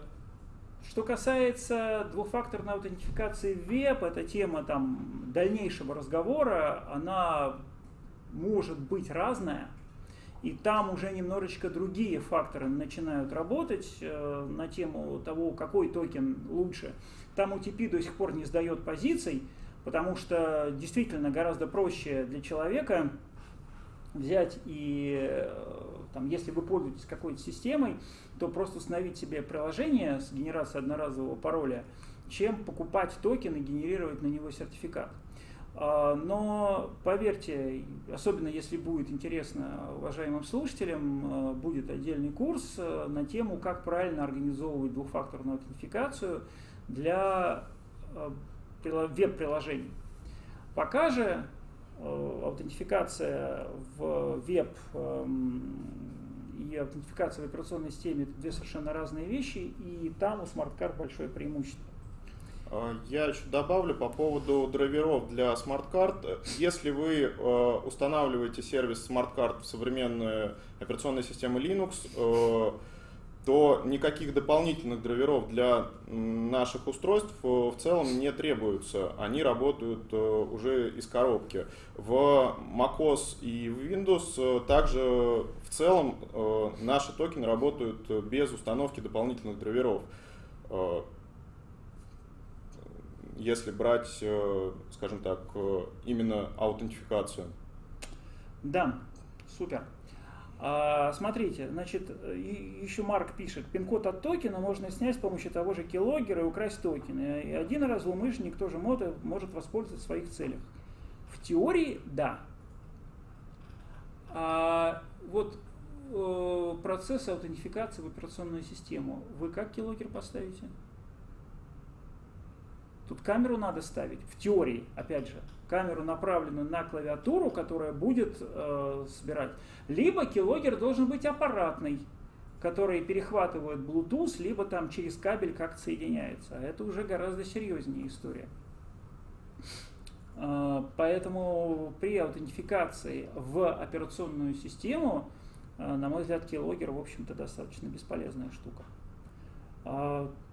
что касается двухфакторной аутентификации веб, эта тема там, дальнейшего разговора, она может быть разная. И там уже немножечко другие факторы начинают работать э, на тему того, какой токен лучше. Там OTP до сих пор не сдает позиций, потому что действительно гораздо проще для человека взять и, э, там, если вы пользуетесь какой-то системой, то просто установить себе приложение с генерацией одноразового пароля, чем покупать токен и генерировать на него сертификат. А, но поверьте, особенно если будет интересно уважаемым слушателям, э, будет отдельный курс э, на тему, как правильно организовывать двухфакторную аутентификацию для веб-приложений. Пока же аутентификация в веб эм, и аутентификация в операционной системе это две совершенно разные вещи, и там у смарт-карт большое преимущество. А, я еще добавлю по поводу драйверов для смарт-карт. Если вы э, устанавливаете сервис смарт-карт в современную операционную систему Linux, э, то никаких дополнительных драйверов для наших устройств э, в целом не требуется. Они работают э, уже из коробки. В macOS и в Windows э, также в целом наши токены работают без установки дополнительных драйверов. Если брать, скажем так, именно аутентификацию. Да, супер. А, смотрите, значит, еще Марк пишет, пин-код от токена можно снять с помощью того же keylogger и украсть токены. И один раз злоумышленник тоже может, может воспользоваться в своих целях. В теории, да. А вот э, процесс аутентификации в операционную систему, вы как keylogger поставите? Тут камеру надо ставить, в теории, опять же камеру, направленную на клавиатуру, которая будет э, собирать. Либо килогер должен быть аппаратный, который перехватывает Bluetooth, либо там через кабель как-то соединяется. А это уже гораздо серьезнее история. Э, поэтому при аутентификации в операционную систему, э, на мой взгляд, килогер, в общем-то, достаточно бесполезная штука.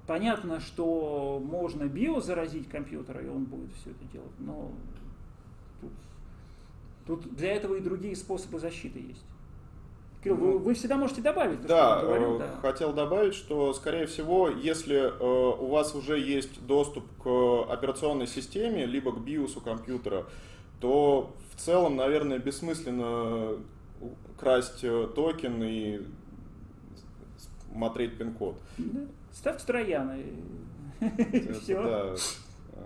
Понятно, что можно био заразить компьютер, и он будет все это делать, но Тут, тут для этого и другие способы защиты есть. Кирилл, вы, ну, вы всегда можете добавить. То, да, что говорю, э, да, хотел добавить, что, скорее всего, если э, у вас уже есть доступ к операционной системе, либо к биосу компьютера, то в целом, наверное, бессмысленно красть э, токен и смотреть пин-код. Да. Ставьте трояны. И [LAUGHS] все.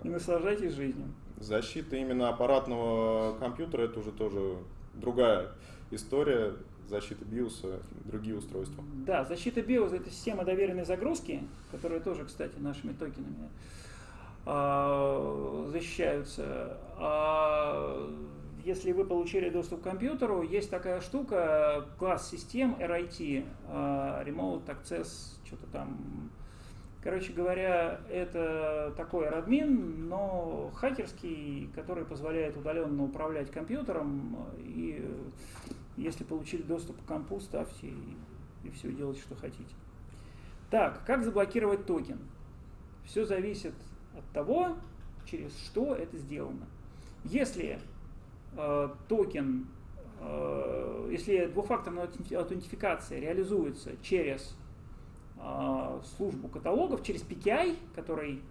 И наслаждайтесь жизнью. Защита именно аппаратного компьютера это уже тоже другая история. BIOS и другие устройства. Да, защита BIOS это система доверенной загрузки, которая тоже, кстати, нашими токенами э, защищаются. А если вы получили доступ к компьютеру, есть такая штука, класс систем RIT, э, Remote Access, что-то там Короче говоря, это такой админ, но хакерский, который позволяет удаленно управлять компьютером. И если получили доступ к компу, ставьте и, и все делайте, что хотите. Так, как заблокировать токен? Все зависит от того, через что это сделано. Если э, токен, э, если двухфакторная аутентификация реализуется через службу каталогов через PKI, который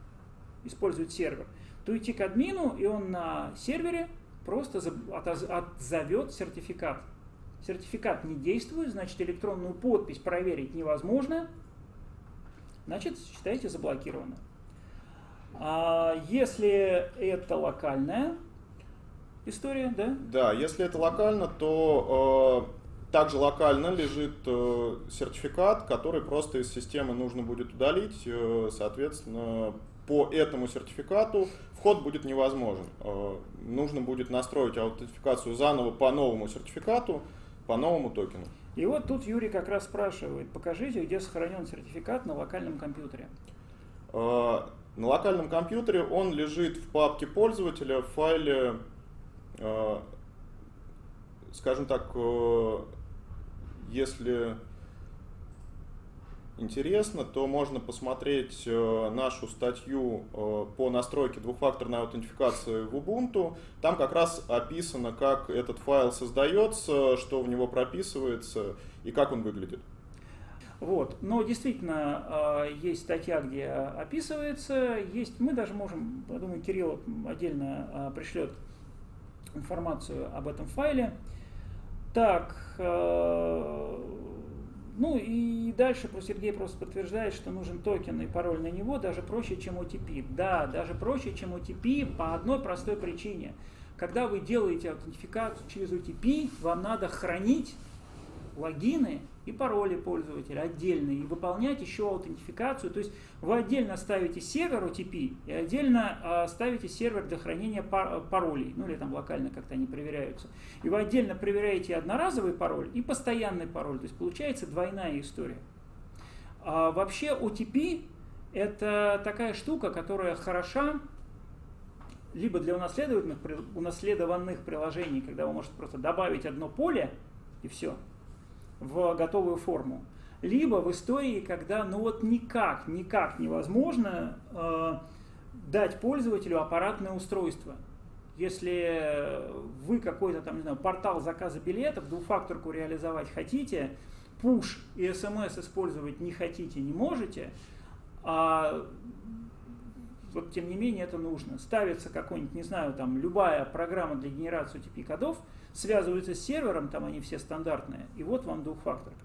использует сервер, то идти к админу, и он на сервере просто отзовет сертификат. Сертификат не действует, значит электронную подпись проверить невозможно, значит считайте заблокировано. А если это локальная история, да? Да, если это локально, то э, также локально лежит э, сертификат, который просто из системы нужно будет удалить. Э, соответственно, по этому сертификату вход будет невозможен. Э, нужно будет настроить аутентификацию заново по новому сертификату, по новому токену. И вот тут Юрий как раз спрашивает, покажите, где сохранен сертификат на локальном компьютере. На локальном компьютере он лежит в папке пользователя в файле, скажем так, если интересно, то можно посмотреть э, нашу статью э, по настройке двухфакторной аутентификации в Ubuntu. Там как раз описано, как этот файл создается, что в него прописывается и как он выглядит. Вот. Но действительно э, есть статья, где описывается, есть, мы даже можем, я думаю, Кирилл отдельно пришлет информацию об этом файле. Так, э, ну и дальше про Сергей просто подтверждает, что нужен токен и пароль на него даже проще, чем OTP. Да, даже проще, чем OTP по одной простой причине. Когда вы делаете аутентификацию через OTP, вам надо хранить логины и пароли пользователя отдельные, и выполнять еще аутентификацию. То есть вы отдельно ставите сервер OTP и отдельно э, ставите сервер для хранения пар паролей, ну или там локально как-то они проверяются. И вы отдельно проверяете одноразовый пароль и постоянный пароль. То есть получается двойная история. А вообще OTP это такая штука, которая хороша либо для унаследованных, унаследованных приложений, когда вы можете просто добавить одно поле и все, в готовую форму. Либо в истории, когда ну вот никак, никак невозможно э, дать пользователю аппаратное устройство. Если вы какой-то там, не знаю, портал заказа билетов, двухфакторку реализовать хотите, push и смс использовать не хотите, не можете, а вот тем не менее это нужно. Ставится какой-нибудь, не знаю, там любая программа для генерации TP-кодов, связываются с сервером, там они все стандартные, и вот вам двухфакторка.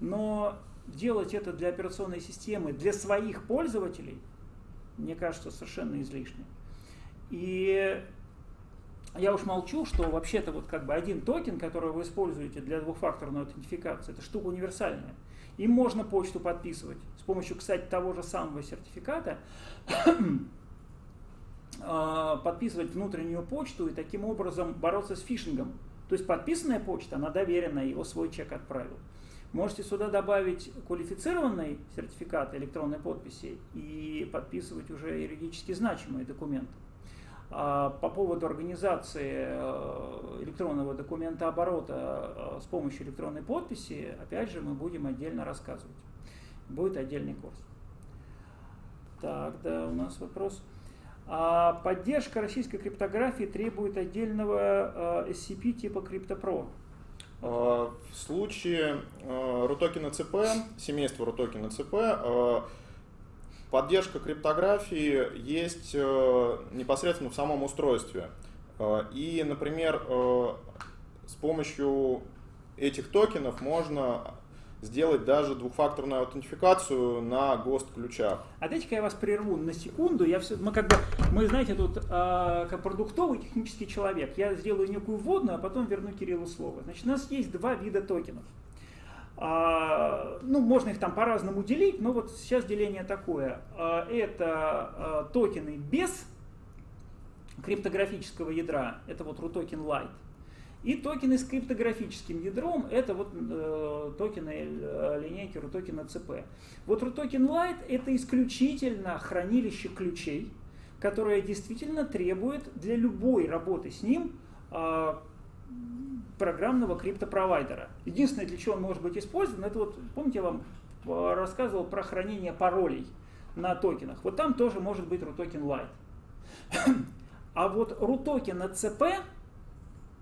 Но делать это для операционной системы, для своих пользователей, мне кажется, совершенно излишне. И я уж молчу, что вообще-то вот как бы один токен, который вы используете для двухфакторной аутентификации, это штука универсальная. Им можно почту подписывать. С помощью, кстати, того же самого сертификата подписывать внутреннюю почту и таким образом бороться с фишингом. То есть подписанная почта, она доверенная, его свой чек отправил. Можете сюда добавить квалифицированный сертификат электронной подписи и подписывать уже юридически значимые документы. А по поводу организации э, электронного документа оборота э, с помощью электронной подписи, опять же, мы будем отдельно рассказывать. Будет отдельный курс. Так, да, у нас вопрос. А поддержка российской криптографии требует отдельного э, SCP типа CryptoPro. В случае рутокена ЦП, семейства рутокена ЦП, Поддержка криптографии есть непосредственно в самом устройстве. И, например, с помощью этих токенов можно сделать даже двухфакторную аутентификацию на ГОСТ-ключах. А дайте-ка я вас прерву на секунду. Я все, мы как бы, мы, знаете, тут э, как продуктовый технический человек. Я сделаю некую вводную, а потом верну Кириллу слово. Значит, у нас есть два вида токенов. А, ну, можно их там по-разному делить, но вот сейчас деление такое. А, это а, токены без криптографического ядра, это вот RUTOKEN Lite. И токены с криптографическим ядром, это вот э, токены линейки RUTOKEN CP. Вот RUTOKEN Lite это исключительно хранилище ключей, которое действительно требует для любой работы с ним э, программного криптопровайдера. Единственное, для чего он может быть использован, это вот, помните, я вам э, рассказывал про хранение паролей на токенах. Вот там тоже может быть RUTOKEN [CLEARS THROAT] Lite. А вот RUTOKEN CP,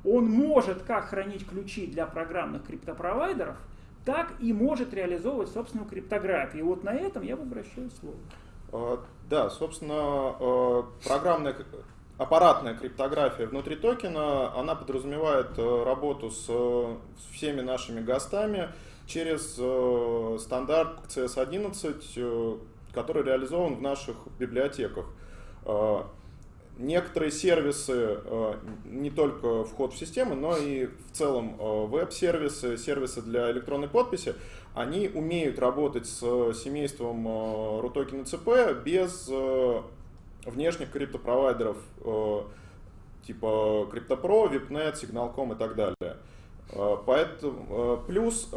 он может как хранить ключи для программных криптопровайдеров, так и может реализовывать собственную криптографию. Вот на этом я возвращаю слово. А, да, собственно, э, программная аппаратная криптография внутри токена, она подразумевает э, работу с, всеми нашими гостами через стандарт CS11, который реализован в наших библиотеках. Некоторые сервисы, не только вход в систему, но и в целом веб-сервисы, сервисы для электронной подписи, они умеют работать с семейством RUTOKEN CP без внешних криптопровайдеров типа CryptoPro, VIPNet, Signal.com и так далее. Поэтому, плюс,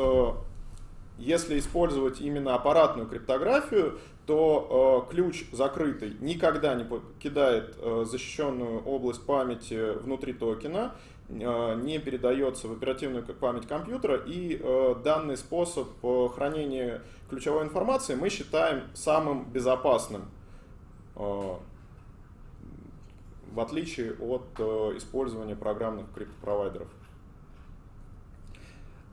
если использовать именно аппаратную криптографию, то э, ключ закрытый никогда не покидает э, защищенную область памяти внутри токена, э, не передается в оперативную память компьютера, и э, данный способ э, хранения ключевой информации мы считаем самым безопасным, э, в отличие от э, использования программных криптопровайдеров.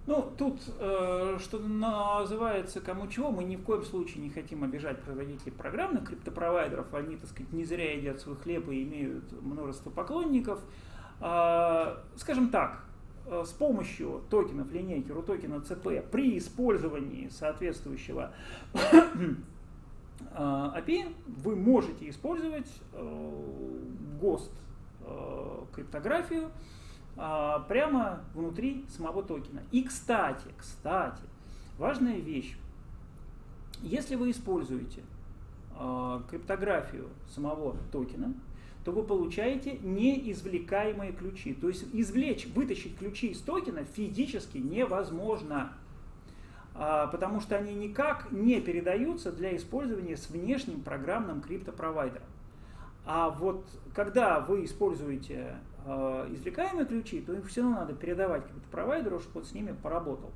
Ну, тут, э, что называется, кому чего, мы ни в коем случае не хотим обижать производителей программных криптопровайдеров. Они, так сказать, не зря едят свой хлеб и имеют множество поклонников. Э, скажем так, э, с помощью токенов линейки RUTOKEN CP при использовании соответствующего [COUGHS] API вы можете использовать ГОСТ криптографию а, прямо внутри самого токена. И кстати, кстати, важная вещь. Если вы используете э, криптографию самого токена, то вы получаете неизвлекаемые ключи. То есть извлечь, вытащить ключи из токена физически невозможно, э, потому что они никак не передаются для использования с внешним программным криптопровайдером. А вот когда вы используете извлекаемые ключи, то их все равно надо передавать какому-то провайдеру, чтобы он с ними поработал.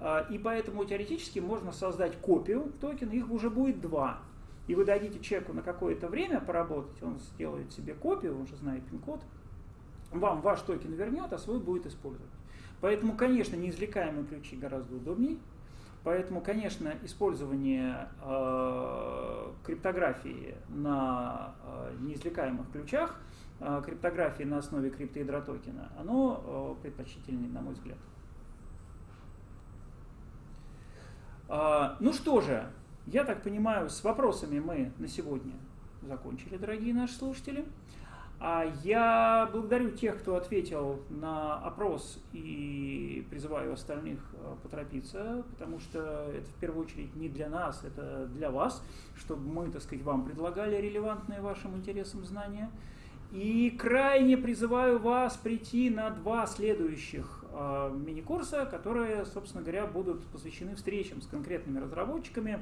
Э, и поэтому теоретически можно создать копию токена, их уже будет два. И вы дадите человеку на какое-то время поработать, он сделает себе копию, он же знает пин-код, вам ваш токен вернет, а свой будет использовать. Поэтому, конечно, неизвлекаемые ключи гораздо удобнее. Поэтому, конечно, использование э, криптографии на э, неизвлекаемых ключах, э, криптографии на основе криптоядра токена, оно э, предпочтительнее, на мой взгляд. Э, ну что же, я так понимаю, с вопросами мы на сегодня закончили, дорогие наши слушатели. А я благодарю тех, кто ответил на опрос и призываю остальных э, поторопиться, потому что это в первую очередь не для нас, это для вас, чтобы мы, так сказать, вам предлагали релевантные вашим интересам знания. И крайне призываю вас прийти на два следующих э, мини-курса, которые, собственно говоря, будут посвящены встречам с конкретными разработчиками,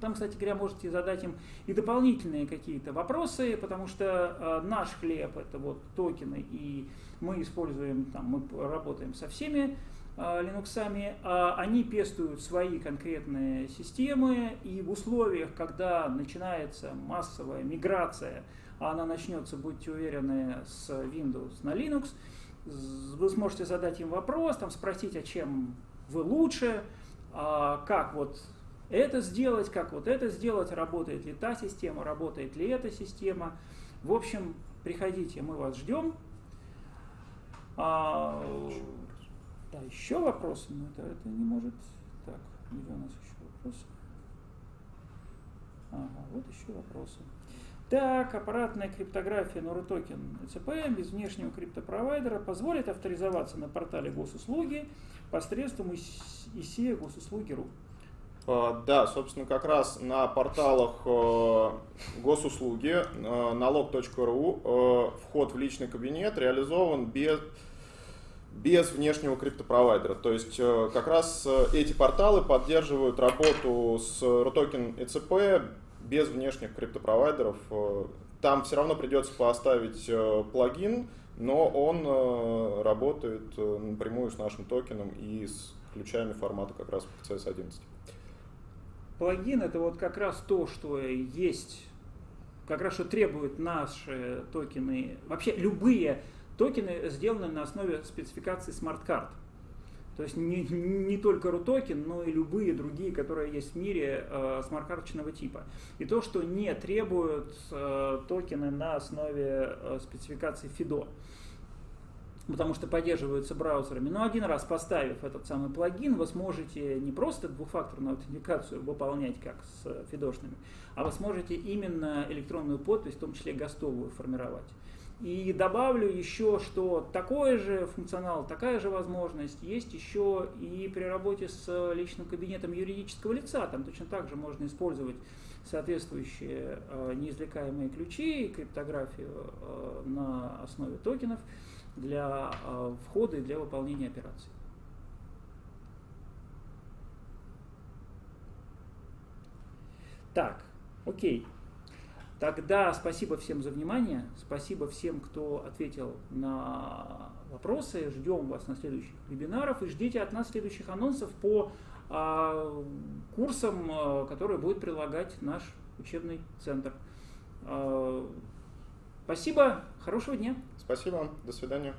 там, кстати говоря, можете задать им и дополнительные какие-то вопросы, потому что э, наш хлеб это вот токены, и мы используем, там, мы работаем со всеми а они пестуют свои конкретные системы, и в условиях, когда начинается массовая миграция, а она начнется, будьте уверены, с Windows на Linux, вы сможете задать им вопрос, там, спросить, а чем вы лучше, а как вот это сделать, как вот это сделать, работает ли та система, работает ли эта система. В общем, приходите, мы вас ждем. А, да, еще вопросы, но это, это не может Так, где у нас еще вопросы? Ага, вот еще вопросы. Так, аппаратная криптография Норотокен ЦП без внешнего криптопровайдера позволит авторизоваться на портале госуслуги посредством ИСИ госуслуги.ру. А, да, собственно, как раз на порталах э, госуслуги э, налог.ру э, вход в личный кабинет реализован без, без внешнего криптопровайдера. То есть как раз эти порталы поддерживают работу с Рутокен ЭЦП без внешних криптопровайдеров. Там все равно придется поставить плагин, но он работает напрямую с нашим токеном и с ключами формата как раз PKCS11. Плагин это вот как раз то, что есть, как раз что требуют наши токены, вообще любые токены сделаны на основе спецификации смарт-карт. То есть не, не только RUTOKEN, но и любые другие, которые есть в мире э, смарт-карточного типа. И то, что не требуют э, токены на основе э, спецификации FIDO потому что поддерживаются браузерами. Но один раз поставив этот самый плагин, вы сможете не просто двухфакторную аутентификацию выполнять, как с фидошными, а вы сможете именно электронную подпись, в том числе гостовую, формировать. И добавлю еще, что такой же функционал, такая же возможность есть еще и при работе с личным кабинетом юридического лица. Там точно так же можно использовать соответствующие э, неизвлекаемые ключи и криптографию э, на основе токенов для э, входа и для выполнения операций. Так, окей. Тогда спасибо всем за внимание, спасибо всем, кто ответил на вопросы. Ждем вас на следующих вебинарах и ждите от нас следующих анонсов по а, курсам, а, которые будет прилагать наш учебный центр. А, спасибо, хорошего дня. Спасибо, до свидания.